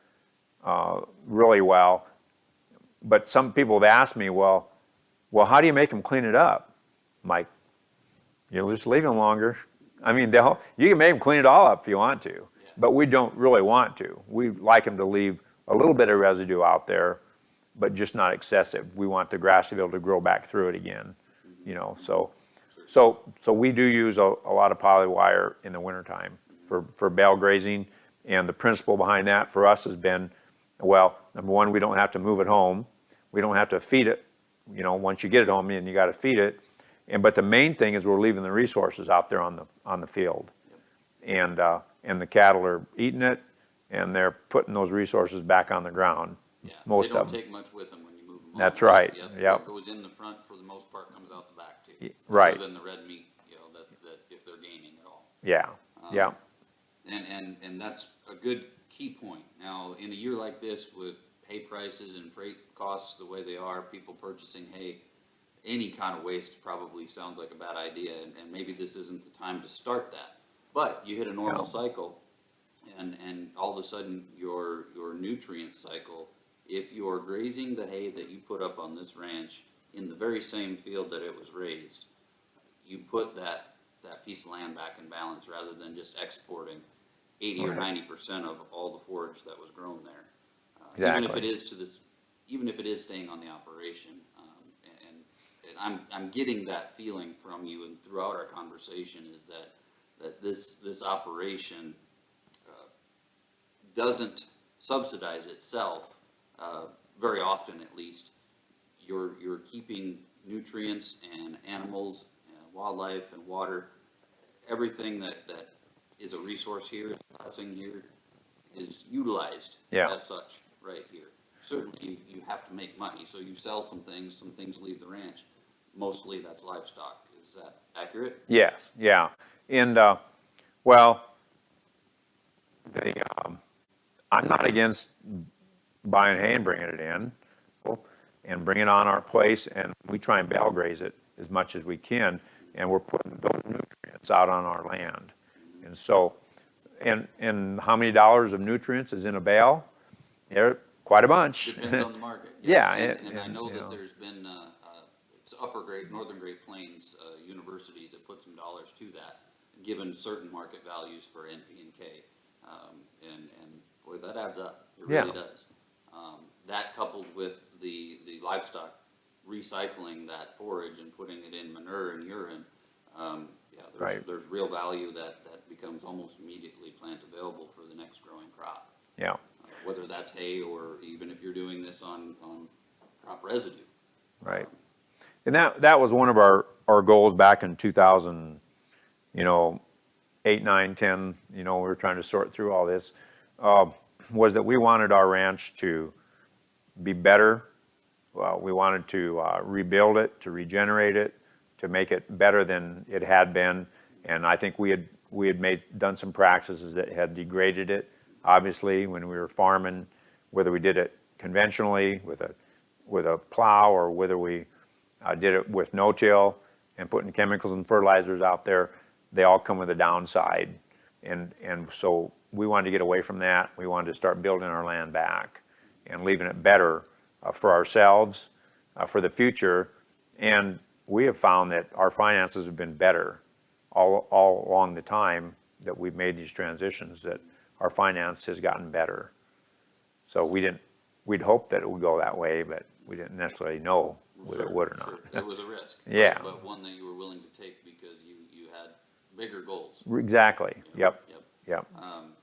uh, really well. But some people have asked me, well, well, how do you make them clean it up? I'm you'll just leave them longer. I mean, they'll, you can make them clean it all up if you want to, but we don't really want to. We like them to leave a little bit of residue out there, but just not excessive. We want the grass to be able to grow back through it again, you know, so. So, so we do use a, a lot of poly wire in the wintertime for, for bale grazing. And the principle behind that for us has been, well, number one, we don't have to move it home. We don't have to feed it, you know, once you get it home, and you gotta feed it. And, but the main thing is we're leaving the resources out there on the, on the field. And, uh, and the cattle are eating it, and they're putting those resources back on the ground, Yeah, most they of don't them. take much with them when you move them. on. That's right, Yeah, yep. What goes in the front for the most part comes out the back too. Right. Other than the red meat, you know, that, that if they're gaining at all. Yeah, yeah, And, and, and that's a good key point. Now, in a year like this with hay prices and freight costs the way they are, people purchasing hay, any kind of waste probably sounds like a bad idea, and, and maybe this isn't the time to start that. But you hit a normal No. cycle, and, and all of a sudden, your, your nutrient cycle, if you're grazing the hay that you put up on this ranch in the very same field that it was raised, you put that, that piece of land back in balance rather than just exporting eighty or ninety percent of all the forage that was grown there. Uh, Even if it is to this, even if it is staying on the operation, um, and, and I'm, I'm getting that feeling from you and throughout our conversation is that, that this, this operation, uh, doesn't subsidize itself, uh, very often at least. You're, you're keeping nutrients and animals, and wildlife and water, everything that, that is a resource here, a blessing here, is utilized Yeah. as such, right here. Certainly, you, you have to make money, so you sell some things, some things leave the ranch. Mostly that's livestock. Is that accurate? yes, yeah. And, uh, well, um, I'm not against buying hay and bringing it in and bring it on our place, and we try and bale graze it as much as we can, and we're putting those nutrients out on our land. And so, and, and how many dollars of nutrients is in a bale? Yeah, quite a bunch. Depends on the market. Yeah, And, and- and I know that know. there's been, uh, uh, it's upper Great, Northern Great Plains, uh, universities that put some dollars to that, given certain market values for NP and K. Um, and, and boy, that adds up. It really Yeah. does. Um, that coupled with the, the livestock recycling that forage and putting it in manure and urine, um, yeah, there's, Right. there's real value that, that becomes almost immediately plant available for the next growing crop Yeah, whether that's hay or even if you're doing this on, on crop residue. right. And that, that was one of our, our goals back in 2000, you know, eight, nine, 10, you know, we were trying to sort through all this, uh, was that we wanted our ranch to be better. Well, we wanted to uh, rebuild it, to regenerate it, to make it better than it had been. And I think we had, we had made, done some practices that had degraded it. Obviously, when we were farming, whether we did it conventionally with a, with a plow or whether we uh, did it with no-till and putting chemicals and fertilizers out there, they all come with a downside. And, and so we wanted to get away from that. We wanted to start building our land back and leaving it better uh, for ourselves, uh, for the future. And we have found that our finances have been better all, all along the time that we've made these transitions, that our finance has gotten better. So we didn't, we'd hoped that it would go that way, but we didn't necessarily know whether it would or sure. not. It was a risk. Yeah. But one that you were willing to take because you, you had bigger goals. Exactly, yep, Yep. yep, Um,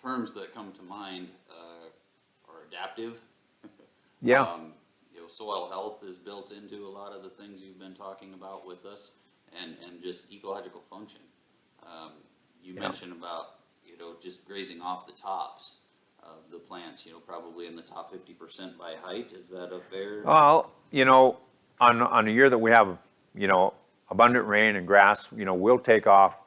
terms that come to mind, uh, are adaptive. yeah, Um, You know, soil health is built into a lot of the things you've been talking about with us and, and just ecological function. Um, You Yeah. mentioned about, you know, just grazing off the tops of the plants, you know, probably in the top fifty percent by height. Is that a fair? Well, you know, on, on a year that we have, you know, abundant rain and grass, you know, we'll take off,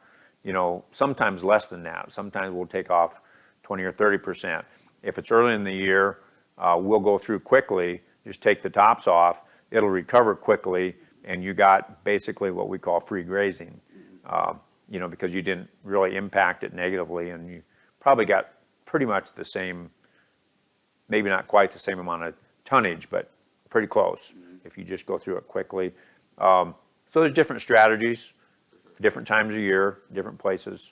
you know, sometimes less than that. Sometimes we'll take off twenty or thirty percent. If it's early in the year, uh, we'll go through quickly, just take the tops off, it'll recover quickly, and you got basically what we call free grazing. Uh, You know, because you didn't really impact it negatively, and you probably got pretty much the same maybe not quite the same amount of tonnage, but pretty close if you just go through it quickly. Um, So there's different strategies, different times of year, different places.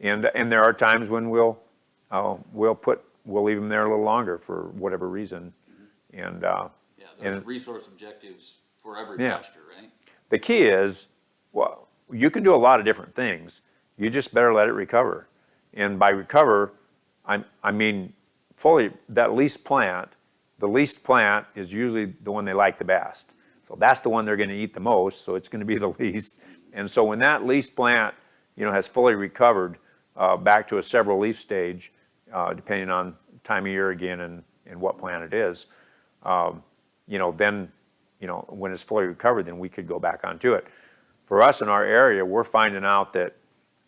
And, and there are times when we'll, uh, we'll put, we'll leave them there a little longer for whatever reason. And, uh, Yeah, there's and- resource objectives for every Yeah. pasture, right? the key is, well, you can do a lot of different things. You just better let it recover. And by recover, I, I mean fully, that least plant, the least plant is usually the one they like the best. So that's the one they're gonna eat the most, so it's gonna be the least. And so when that least plant, you know, has fully recovered, uh, back to a several leaf stage, uh, depending on time of year again and, and what plant it is, um, you know, then, you know, when it's fully recovered, then we could go back onto it. For us in our area, we're finding out that,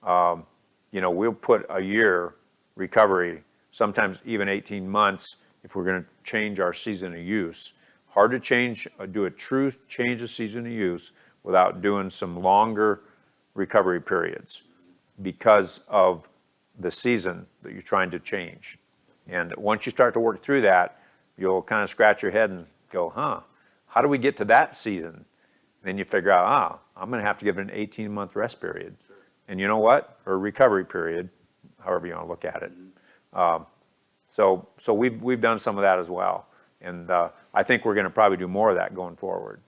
um, you know, we'll put a year recovery, sometimes even 18 months, if we're gonna change our season of use. Hard to change, uh, do a true change of season of use without doing some longer recovery periods because of the season that you're trying to change. And once you start to work through that, you'll kind of scratch your head and go, huh, how do we get to that season? Then you figure out, ah, I'm gonna have to give it an 18-month rest period. And you know what? Or recovery period, however you wanna look at it. Um, So, so we've, we've done some of that as well. And uh, I think we're gonna probably do more of that going forward.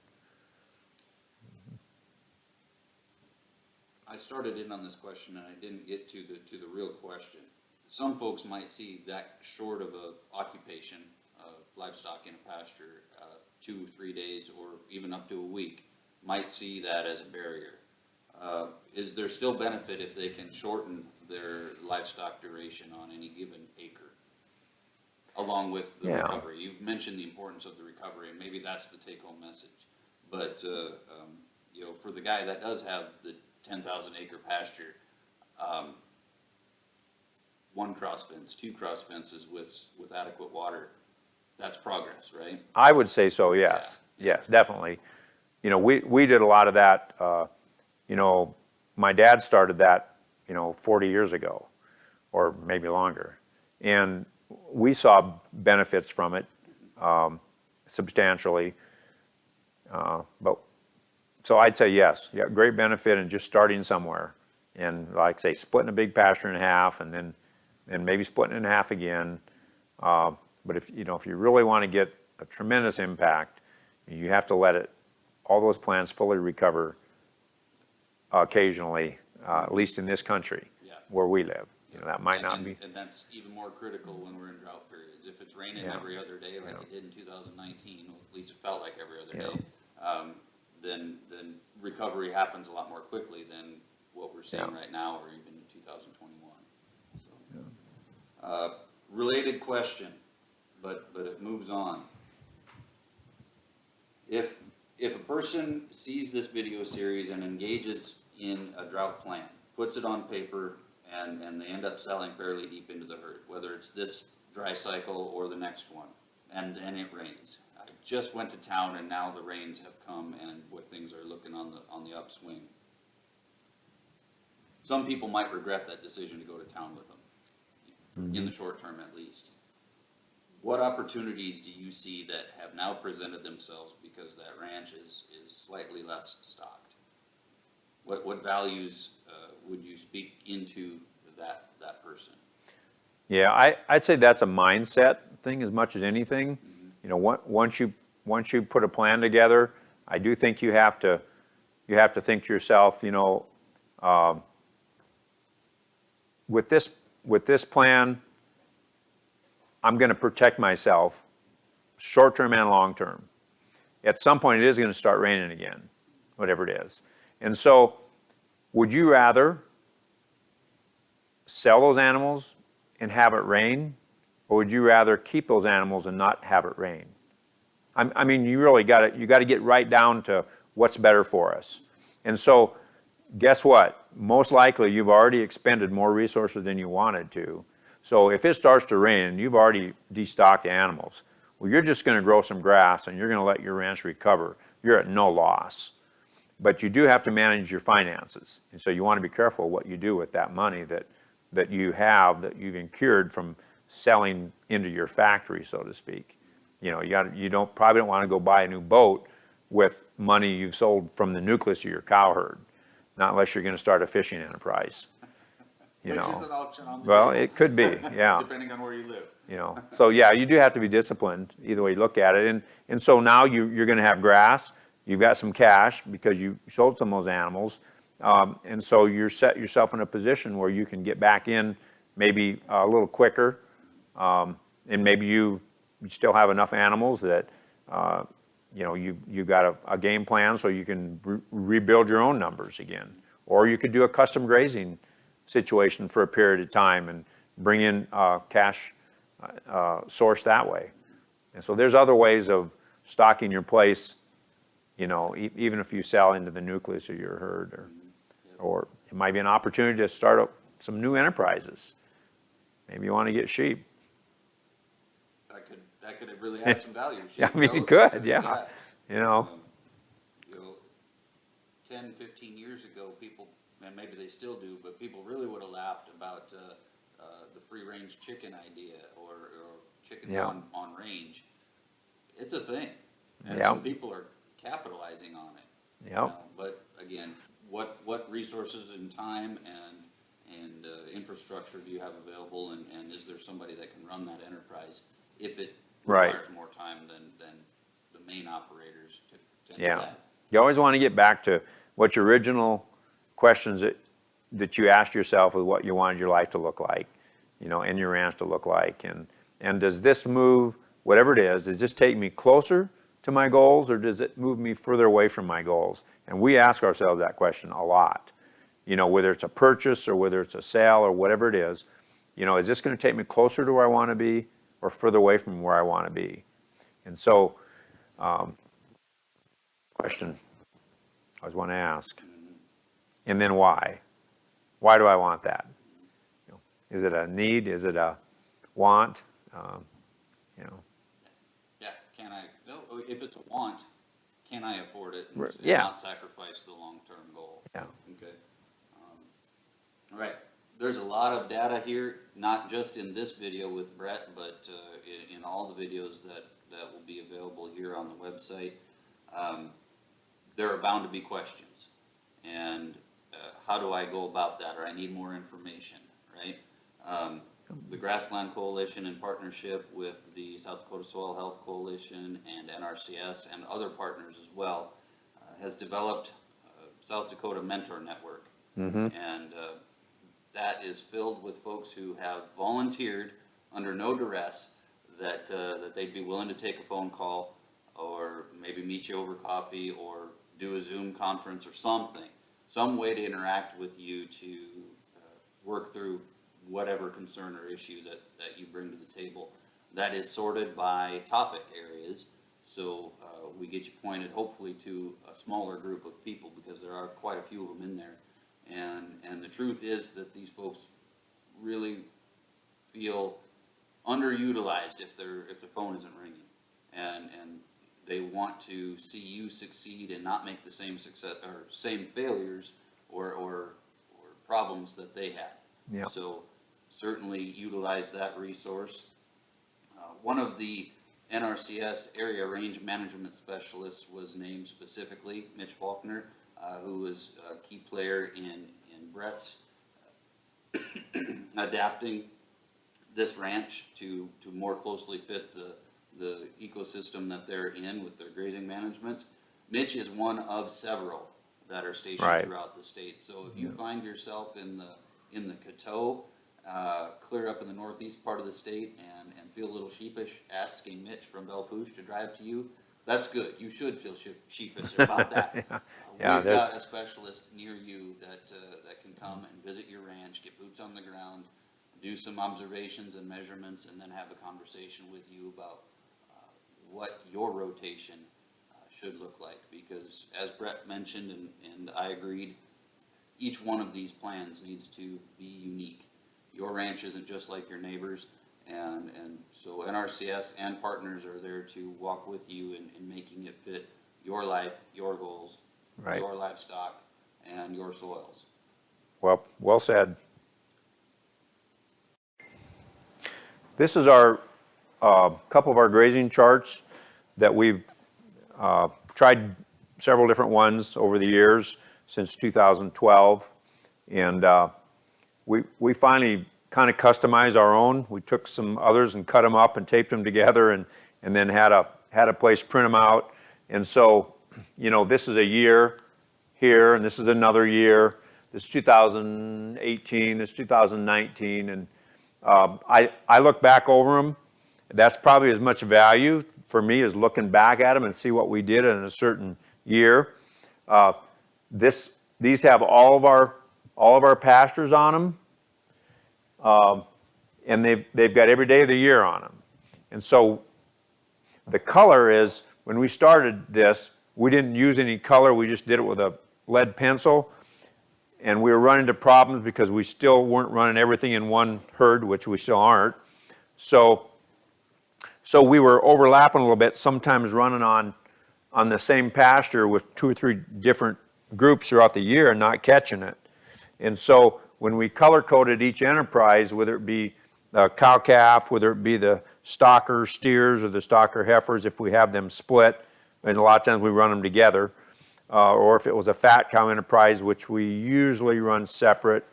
I started in on this question and I didn't get to the, to the real question. Some folks might see that short of a occupation of livestock in a pasture, uh, two, three days, or even up to a week, might see that as a barrier. Uh, is there still benefit if they can shorten their livestock duration on any given acre? Along with the Yeah. recovery, you've mentioned the importance of the recovery, and maybe that's the take-home message. But, uh, um, you know, for the guy that does have the ten thousand acre pasture, um, one cross fence, two cross fences with, with adequate water, that's progress, right? I would say so, yes, yes, definitely. You know, we, we did a lot of that, uh, you know, my dad started that, you know, 40 years ago, or maybe longer. And we saw benefits from it um, substantially. Uh, But, so I'd say yes, yeah, great benefit in just starting somewhere. And like say, splitting a big pasture in half and then, and maybe splitting it in half again. Uh, But if, you know, if you really want to get a tremendous impact, you have to let it, all those plants fully recover occasionally, uh, at least in this country. Yeah. Where we live. You know, that might And- not and- be, And that's even more critical when we're in drought periods. If it's raining Yeah. every other day like Yeah. it did in two thousand nineteen, at least it felt like every other day, um, then, then recovery happens a lot more quickly than what we're seeing right now or even in two thousand twenty-one. Uh, related question, but, but it moves on. If, if a person sees this video series and engages in a drought plan, puts it on paper, and, and they end up selling fairly deep into the herd, whether it's this dry cycle or the next one, and then it rains. I just went to town and now the rains have come and things are looking on the, on the upswing. Some people might regret that decision to go to town with them, in the short term at least. What opportunities do you see that have now presented themselves because that ranch is, is slightly less stocked? What, what values, uh, would you speak into that, that person? Yeah, I, I'd say that's a mindset thing as much as anything. You know, once you, once you put a plan together, I do think you have to, you have to think to yourself, you know, um, with this, with this plan, I'm gonna protect myself, short-term and long-term. At some point, it is gonna start raining again, whatever it is. And so, would you rather sell those animals and have it rain? Or would you rather keep those animals and not have it rain? I, I mean, you really got to, you got to get right down to what's better for us. And so, guess what? Most likely, you've already expended more resources than you wanted to. So if it starts to rain you've already destocked animals, well, you're just going to grow some grass and you're going to let your ranch recover. You're at no loss. But you do have to manage your finances. And so you want to be careful what you do with that money that, that you have, that you've incurred from selling into your factory, so to speak. You know, you got, you don't, probably don't want to go buy a new boat with money you've sold from the nucleus of your cow herd. Not unless you're going to start a fishing enterprise, you Which know. is an option on the Well, table, it could be, yeah depending on where you live. You know. So yeah, you do have to be disciplined, either way you look at it. And, and so now you, you're gonna have grass, you've got some cash because you sold some of those animals. Um, and so you're set yourself in a position where you can get back in maybe a little quicker. Um, and maybe you, you still have enough animals that, uh, you know, you, you've got a, a game plan so you can re- rebuild your own numbers again. Or you could do a custom grazing situation for a period of time and bring in, uh, cash, uh, source that way. And so there's other ways of stocking your place, you know, e- even if you sell into the nucleus of your herd or, or it might be an opportunity to start up some new enterprises. Maybe you want to get sheep. That could, that could have really add some value. Yeah, I mean, it could, yeah. You know, Um, You know, 10, 15 years ago, people, and maybe they still do, but people really would have laughed about uh, the free-range chicken idea or, or chickens Yeah. on, on range. It's a thing, and Yeah. some people are capitalizing on it. Yep. Uh, But again, what, what resources and time and, and uh, infrastructure do you have available? And, and is there somebody that can run that enterprise if it Right. requires more time than, than the main operators to to Yeah. that? you always want to get back to what your original questions that, that you asked yourself with what you wanted your life to look like, you know, in your ranch to look like. And, and does this move, whatever it is, does this take me closer to my goals or does it move me further away from my goals? And we ask ourselves that question a lot. You know, whether it's a purchase or whether it's a sale or whatever it is, you know, is this going to take me closer to where I want to be or further away from where I want to be? And so, um, question I always want to ask. And then why? Why do I want that? Is it a need? Is it a want? Um, You know, Yeah, can I, no, if it's a want, can I afford it and yeah. not sacrifice the long-term goal? yeah, Okay. Um, All right, there's a lot of data here, not just in this video with Brett, but uh, in, in all the videos that, that will be available here on the website. Um, There are bound to be questions. And uh, how do I go about that, or I need more information, right? Um, The Grassland Coalition in partnership with the South Dakota Soil Health Coalition and NRCS and other partners as well, uh, has developed uh, South Dakota Mentor Network. And uh, that is filled with folks who have volunteered under no duress that, uh, that they'd be willing to take a phone call or maybe meet you over coffee or do a Zoom conference or something. Some way to interact with you to uh, work through whatever concern or issue that, that you bring to the table. That is sorted by topic areas, so uh, we get you pointed hopefully to a smaller group of people because there are quite a few of them in there. And, and the truth is that these folks really feel underutilized if their, if their phone isn't ringing. And, and they want to see you succeed and not make the same success, or same failures or, or, or problems that they had. Yeah. So certainly utilize that resource. Uh, One of the NRCS area range management specialists was named specifically, Mitch Faulkner, uh, who was a key player in, in Brett's adapting this ranch to, to more closely fit the, the ecosystem that they're in with their grazing management. Mitch is one of several that are stationed Right. throughout the state. So if you find yourself in the, in the Coteau, uh, clear up in the northeast part of the state and, and feel a little sheepish, asking Mitch from Belle Fourche to drive to you, that's good. You should feel sheep- sheepish about that. Uh, Yeah, We've there's- got a specialist near you that, uh, that can come and visit your ranch, get boots on the ground, do some observations and measurements, and then have a conversation with you about, uh, what your rotation, uh, should look like. Because as Brett mentioned, and, and I agreed, each one of these plans needs to be unique. Your ranch isn't just like your neighbors, and, and so NRCS and partners are there to walk with you in, in making it fit your life, your goals, Right. your livestock, and your soils. Well, well said. This is our, uh, couple of our grazing charts that we've uh, tried several different ones over the years since 2012. And uh, we, we finally kind of customized our own. We took some others and cut them up and taped them together and, and then had a, had a place print them out. And so, you know, this is a year here and this is another year. This is 2018, this is 2019. And um, I, I look back over them. That's probably as much value for me as looking back at them and see what we did in a certain year. Uh, this, these have all of our, all of our pastures on them. Um, and they've, they've got every day of the year on them. And so the color is, when we started this, we didn't use any color, we just did it with a lead pencil. And we were running into problems because we still weren't running everything in one herd, which we still aren't. So, so we were overlapping a little bit, sometimes running on, on the same pasture with two or three different groups throughout the year and not catching it. And so when we color coded each enterprise, whether it be the cow calf, whether it be the stocker steers or the stocker heifers, if we have them split, and a lot of times we run them together, uh, or if it was a fat cow enterprise, which we usually run separate,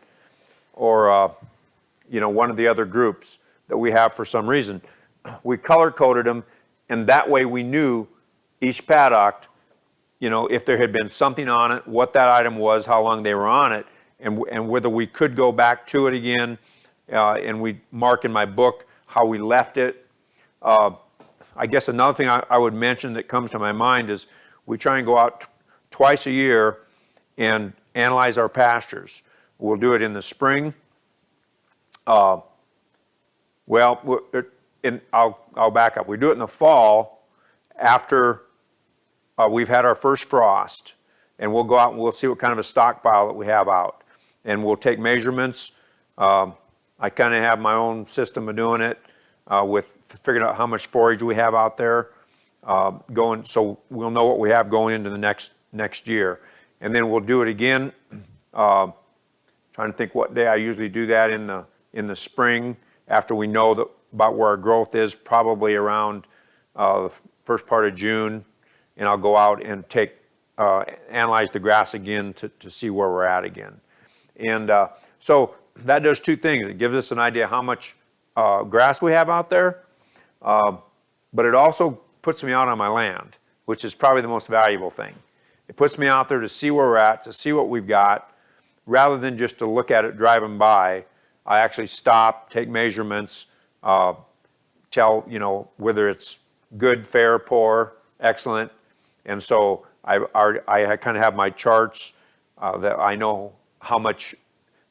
or uh, you know one of the other groups that we have for some reason, we color coded them, and that way we knew each paddock you know, if there had been something on it, what that item was, how long they were on it, and, and whether we could go back to it again. Uh, and we mark in my book how we left it. Uh, I guess another thing I, I would mention that comes to my mind is we try and go out twice a year and analyze our pastures. We'll do it in the spring. Uh, well, in, I'll, I'll back up. We do it in the fall after uh, we've had our first frost, and we'll go out and we'll see what kind of a stockpile that we have out. And we'll take measurements. Um, I kind of have my own system of doing it uh, with figuring out how much forage we have out there uh, going, so we'll know what we have going into the next, next year. And then we'll do it again. Uh, Trying to think what day I usually do that in the, in the spring, after we know that, about where our growth is, probably around uh, the first part of June. And I'll go out and take, uh, analyze the grass again to, to see where we're at again. And uh, so that does two things. It gives us an idea how much uh, grass we have out there, uh, but it also puts me out on my land, which is probably the most valuable thing. It puts me out there to see where we're at, to see what we've got, rather than just to look at it driving by. I actually stop, take measurements, uh, tell, you know, whether it's good, fair, poor, excellent. And so I, already- I kind of have my charts uh, that I know how much,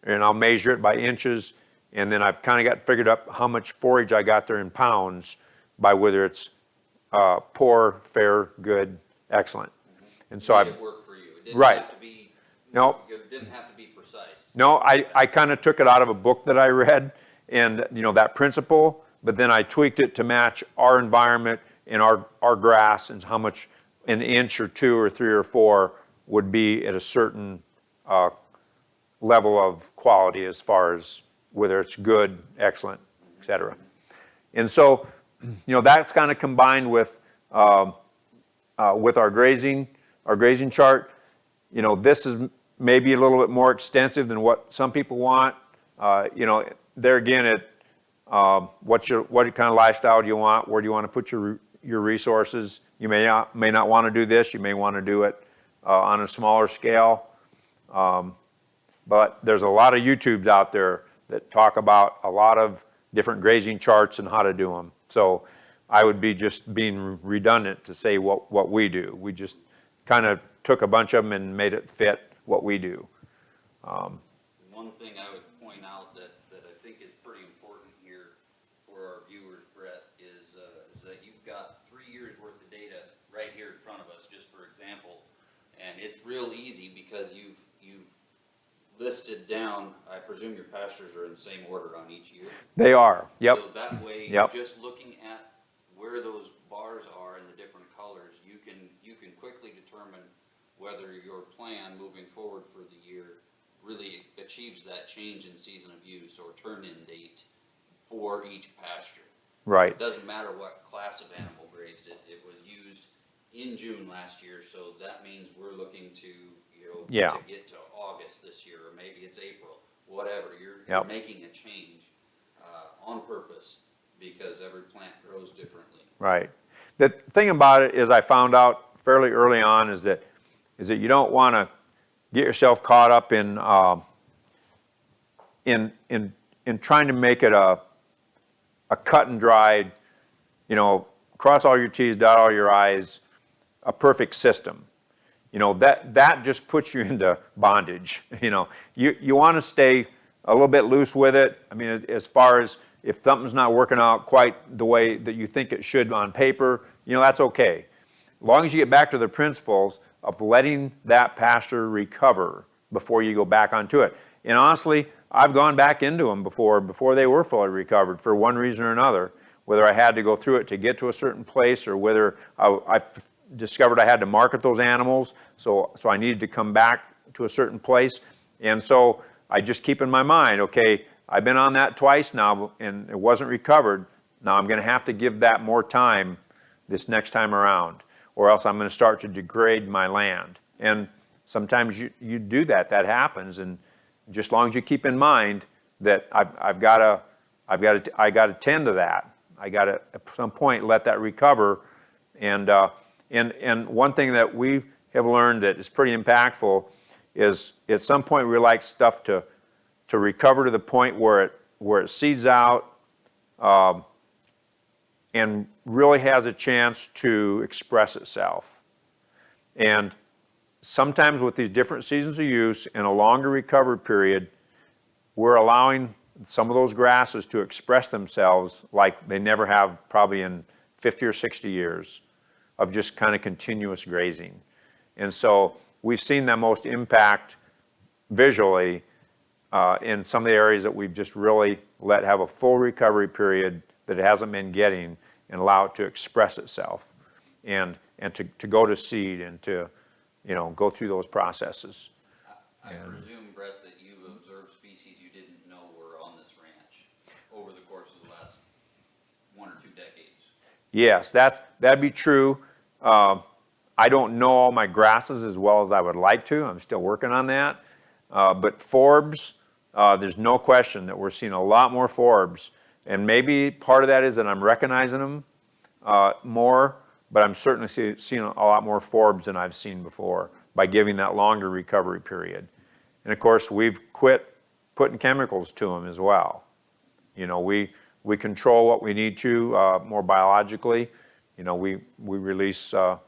and I'll measure it by inches. And then I've kind of got figured up how much forage I got there in pounds by whether it's uh, poor, fair, good, excellent. And so I've, it work for you. It didn't Right. have to be, no, it didn't have to be precise. no, I, I kind of took it out of a book that I read and, you know, that principle, but then I tweaked it to match our environment and our, our grass and how much an inch or two or three or four would be at a certain uh, level of quality as far as whether it's good, excellent, et cetera. And so, you know, that's kind of combined with, um, uh, with our grazing, our grazing chart. You know, this is maybe a little bit more extensive than what some people want. Uh, you know, there again, it, um, what's your, what kind of lifestyle do you want? Where do you want to put your, your resources? You may not, may not want to do this, you may want to do it uh, on a smaller scale. Um, But there's a lot of YouTubes out there that talk about a lot of different grazing charts and how to do them. So I would be just being redundant to say what, what we do. We just kind of took a bunch of them and made it fit what we do. One thing I would point out that, that I think is pretty important here for our viewers, Brett, is, uh, is that you've got three years' worth of data right here in front of us, just for example. And it's real easy because you've listed down, I presume your pastures are in the same order on each year? They are, yep, So that way, Yep. just looking at where those bars are in the different colors, you can, you can quickly determine whether your plan moving forward for the year really achieves that change in season of use or turn-in date for each pasture. right, It doesn't matter what class of animal grazed it, it was used in June last year, so that means we're looking to, you Yeah. to get to August this year, or maybe it's April, whatever, you're, you're Yep. making a change, uh, on purpose, because every plant grows differently. right. The thing about it is I found out fairly early on is that, is that you don't want to get yourself caught up in, um, in, in, in trying to make it a, a cut and dried, you know, cross all your Ts, dot all your Is, a perfect system. You know, that, that just puts you into bondage, you know. You, you want to stay a little bit loose with it. I mean, as far as if something's not working out quite the way that you think it should on paper, you know, that's okay. As long as you get back to the principles of letting that pasture recover before you go back onto it. And honestly, I've gone back into them before, before they were fully recovered for one reason or another. Whether I had to go through it to get to a certain place or whether I, I discovered I had to market those animals, so, so I needed to come back to a certain place. And so I just keep in my mind, okay, I've been on that twice now and it wasn't recovered. Now I'm gonna have to give that more time this next time around, or else I'm gonna start to degrade my land. And sometimes you, you do that, that happens, and just as long as you keep in mind that I've, I've gotta, I've gotta, I gotta tend to that. I gotta, at some point, let that recover. And, uh, and, and one thing that we have learned that is pretty impactful is at some point we like stuff to, to recover to the point where it, where it seeds out, um, and really has a chance to express itself. And sometimes with these different seasons of use and a longer recovery period, we're allowing some of those grasses to express themselves like they never have probably in 50 or 60 years of just kind of continuous grazing. And so we've seen that most impact visually uh, in some of the areas that we've just really let have a full recovery period that it hasn't been getting and allow it to express itself and, and to, to go to seed and to, you know, go through those processes. I presume, Brett, that you've observed species you didn't know were on this ranch over the course of the last one or two decades. Yes, that, that'd be true. Um, I don't know all my grasses as well as I would like to. I'm still working on that. Uh, But forbs, uh, there's no question that we're seeing a lot more forbs. And maybe part of that is that I'm recognizing them uh, more, but I'm certainly see- seeing a lot more forbs than I've seen before by giving that longer recovery period. And of course, we've quit putting chemicals to them as well. You know, we, we control what we need to uh, more biologically. You know, we, we release uh,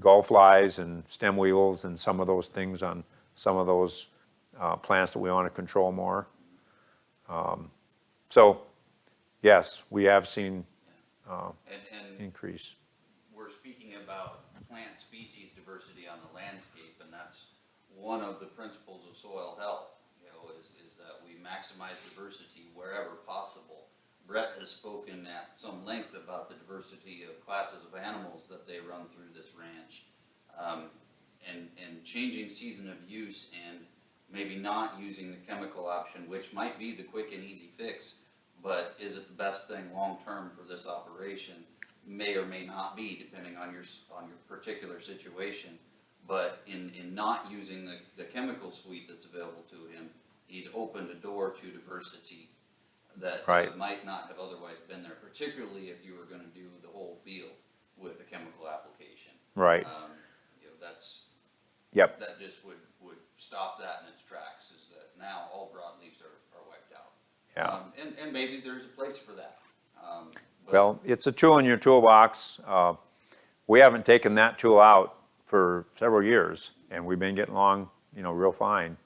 gall flies and stem weevils and some of those things on some of those uh, plants that we want to control more. Um, So, yes, we have seen And, and increase. we're speaking about plant species diversity on the landscape, and that's one of the principles of soil health, you know, is, is that we maximize diversity wherever possible. Brett has spoken at some length about the diversity of classes of animals that they run through this ranch. Um, and, and changing season of use and maybe not using the chemical option, which might be the quick and easy fix, but is it the best thing long-term for this operation? May or may not be, depending on your, on your particular situation. But in, in not using the, the chemical suite that's available to him, he's opened a door to diversity that uh, Right. might not have otherwise been there, particularly if you were gonna do the whole field with a chemical application. right, Um, you know, that's, yep, that just would, would stop that in its tracks, is that now all broadleaves are, are wiped out. yeah. Um, And, and maybe there's a place for that. Um, but- Well, it's a tool in your toolbox. Uh, We haven't taken that tool out for several years, and we've been getting along, you know, real fine.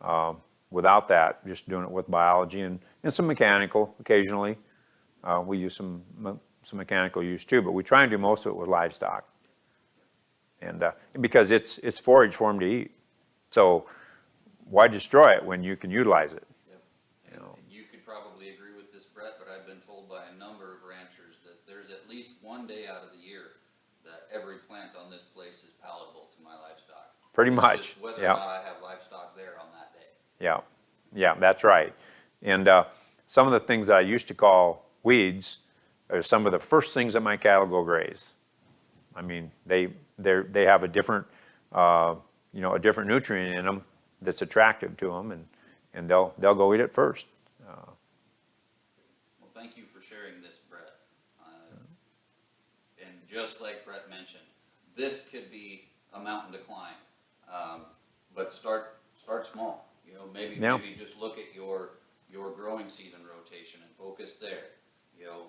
uh, Without that, just doing it with biology and, and some mechanical occasionally. Uh, We use some, some mechanical use too, but we try and do most of it with livestock. And, uh, because it's, it's forage for them to eat. So why destroy it when you can utilize it? Yep. You know. And you could probably agree with this, Brett, but I've been told by a number of ranchers that there's at least one day out of the year that every plant on this place is palatable to my livestock. Pretty It's much, Whether yeah. or not I have livestock there on that day. Yeah, yeah, that's right. And uh, some of the things that I used to call weeds are some of the first things that my cattle go graze. I mean, they, they're, they have a different, uh, you know, a different nutrient in them that's attractive to them and, and they'll, they'll go eat it first. Well, thank you for sharing this, Brett. Uh, And just like Brett mentioned, this could be a mountain to climb. Um, But start, start small, you know, maybe, Yeah. maybe just look at your, your growing season rotation and focus there. You know,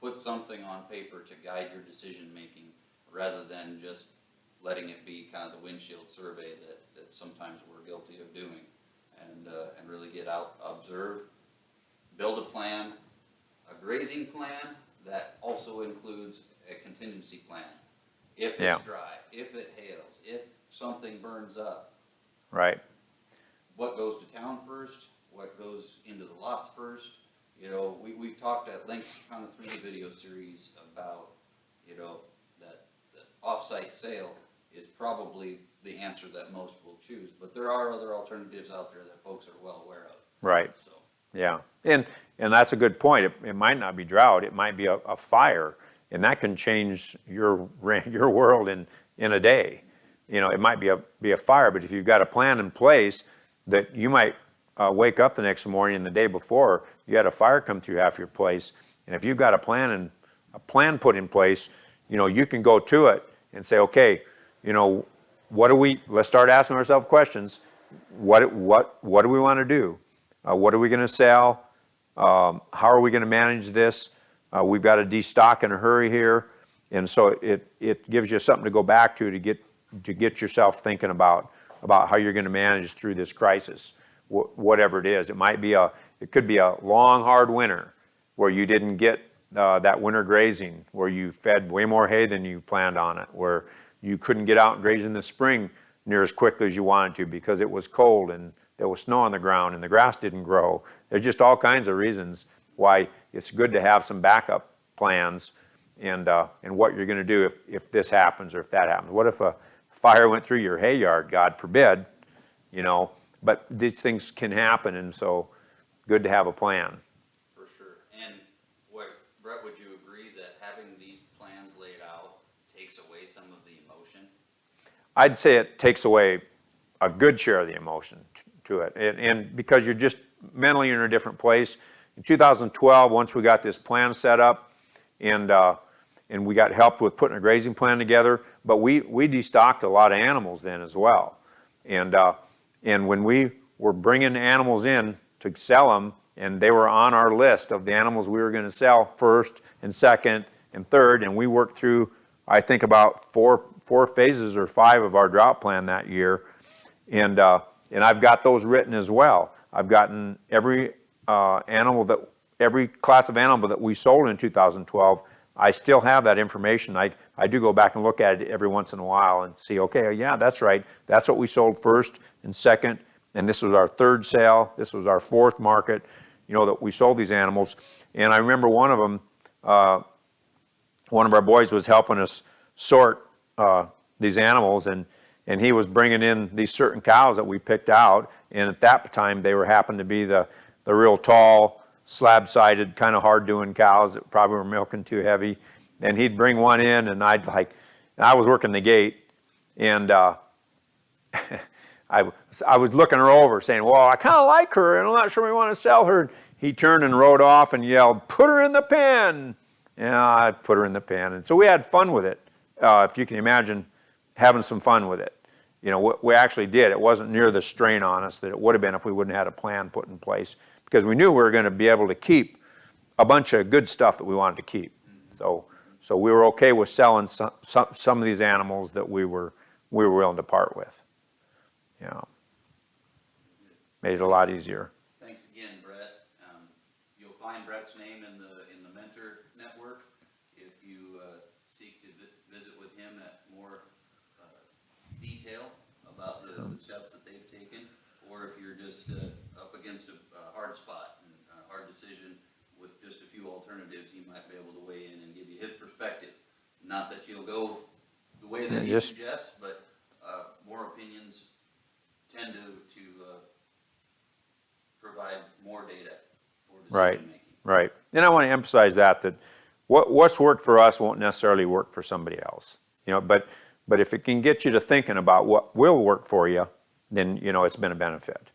put something on paper to guide your decision-making rather than just letting it be kind of the windshield survey that, that sometimes we're guilty of doing. And, uh, and really get out, observe, build a plan, a grazing plan that also includes a contingency plan. If Yeah. it's dry, if it hails, if something burns up, Right, what goes to town first, what goes into the lots first. You know, we, we've talked at length kind of through the video series about, you know, that, that off-site sale is probably the answer that most will choose, but there are other alternatives out there that folks are well aware of, right. so. Yeah, and, and that's a good point. It, it might not be drought, it might be a, a fire, and that can change your, your world in, in a day. You know, it might be a, be a fire, but if you've got a plan in place that you might uh, wake up the next morning and the day before, you had a fire come through half your place, and if you've got a plan and, a plan put in place, you know, you can go to it and say, okay, you know, what do we, let's start asking ourselves questions. What, what, what do we want to do? Uh, what are we going to sell? Um, how are we going to manage this? Uh, we've got to destock in a hurry here. And so it, it gives you something to go back to to get, to get yourself thinking about, about how you're going to manage through this crisis, wh- whatever it is. It might be a, it could be a long, hard winter where you didn't get uh, that winter grazing, where you fed way more hay than you planned on it, where you couldn't get out and graze in the spring near as quickly as you wanted to because it was cold and there was snow on the ground and the grass didn't grow. There's just all kinds of reasons why it's good to have some backup plans and, uh, and what you're gonna do if, if this happens or if that happens. What if a fire went through your hay yard, God forbid, you know? But these things can happen and so good to have a plan. For sure. And what, Brett, would you agree that having these plans laid out takes away some of the emotion? I'd say it takes away a good share of the emotion to it. And, and because you're just mentally in a different place. In 2012, once we got this plan set up and, uh, and we got helped with putting a grazing plan together, but we, we destocked a lot of animals then as well. And, uh, and when we were bringing animals in to sell them, and they were on our list of the animals we were gonna sell first and second and third, and we worked through, I think about four, four phases or five of our drought plan that year. And, uh, and I've got those written as well. I've gotten every, uh, animal that, every class of animal that we sold in 2012. I still have that information. I, I do go back and look at it every once in a while and see, okay, yeah, that's right. That's what we sold first and second. And this was our third sale. This was our fourth market, you know, that we sold these animals. And I remember one of them, uh, one of our boys was helping us sort uh, these animals and and he was bringing in these certain cows that we picked out and at that time they were happened to be the the real tall slab-sided kind of hard doing cows that probably were milking too heavy and he'd bring one in and I'd like I was working the gate and uh, I, was- I was looking her over saying, well, I kind of like her and I'm not sure we want to sell her. he turned and rode off and yelled, "Put her in the pen!" Yeah, I put her in the pen, and so we had fun with it. Uh, if you can imagine having some fun with it, you know, we actually did. It wasn't near the strain on us that it would have been if we wouldn't have had a plan put in place because we knew we were going to be able to keep a bunch of good stuff that we wanted to keep. So, so we were okay with selling some, some, some of these animals that we were, we were willing to part with. Know, made it a lot easier. Thanks again, Brett. Um, You'll find Brett's name in the, in the mentor network. If you uh, seek to vi- visit with him at more uh, detail about the the steps that they've taken, or if you're just uh, up against a a hard spot and a hard decision with just a few alternatives, he might be able to weigh in and give you his perspective. Not that you'll go the way that he just- suggests, but uh, more opinions tend to, to uh, provide more data for Right. Right. And I want to emphasize that, that what, what's worked for us won't necessarily work for somebody else. You know, but, but if it can get you to thinking about what will work for you, then, you know, it's been a benefit.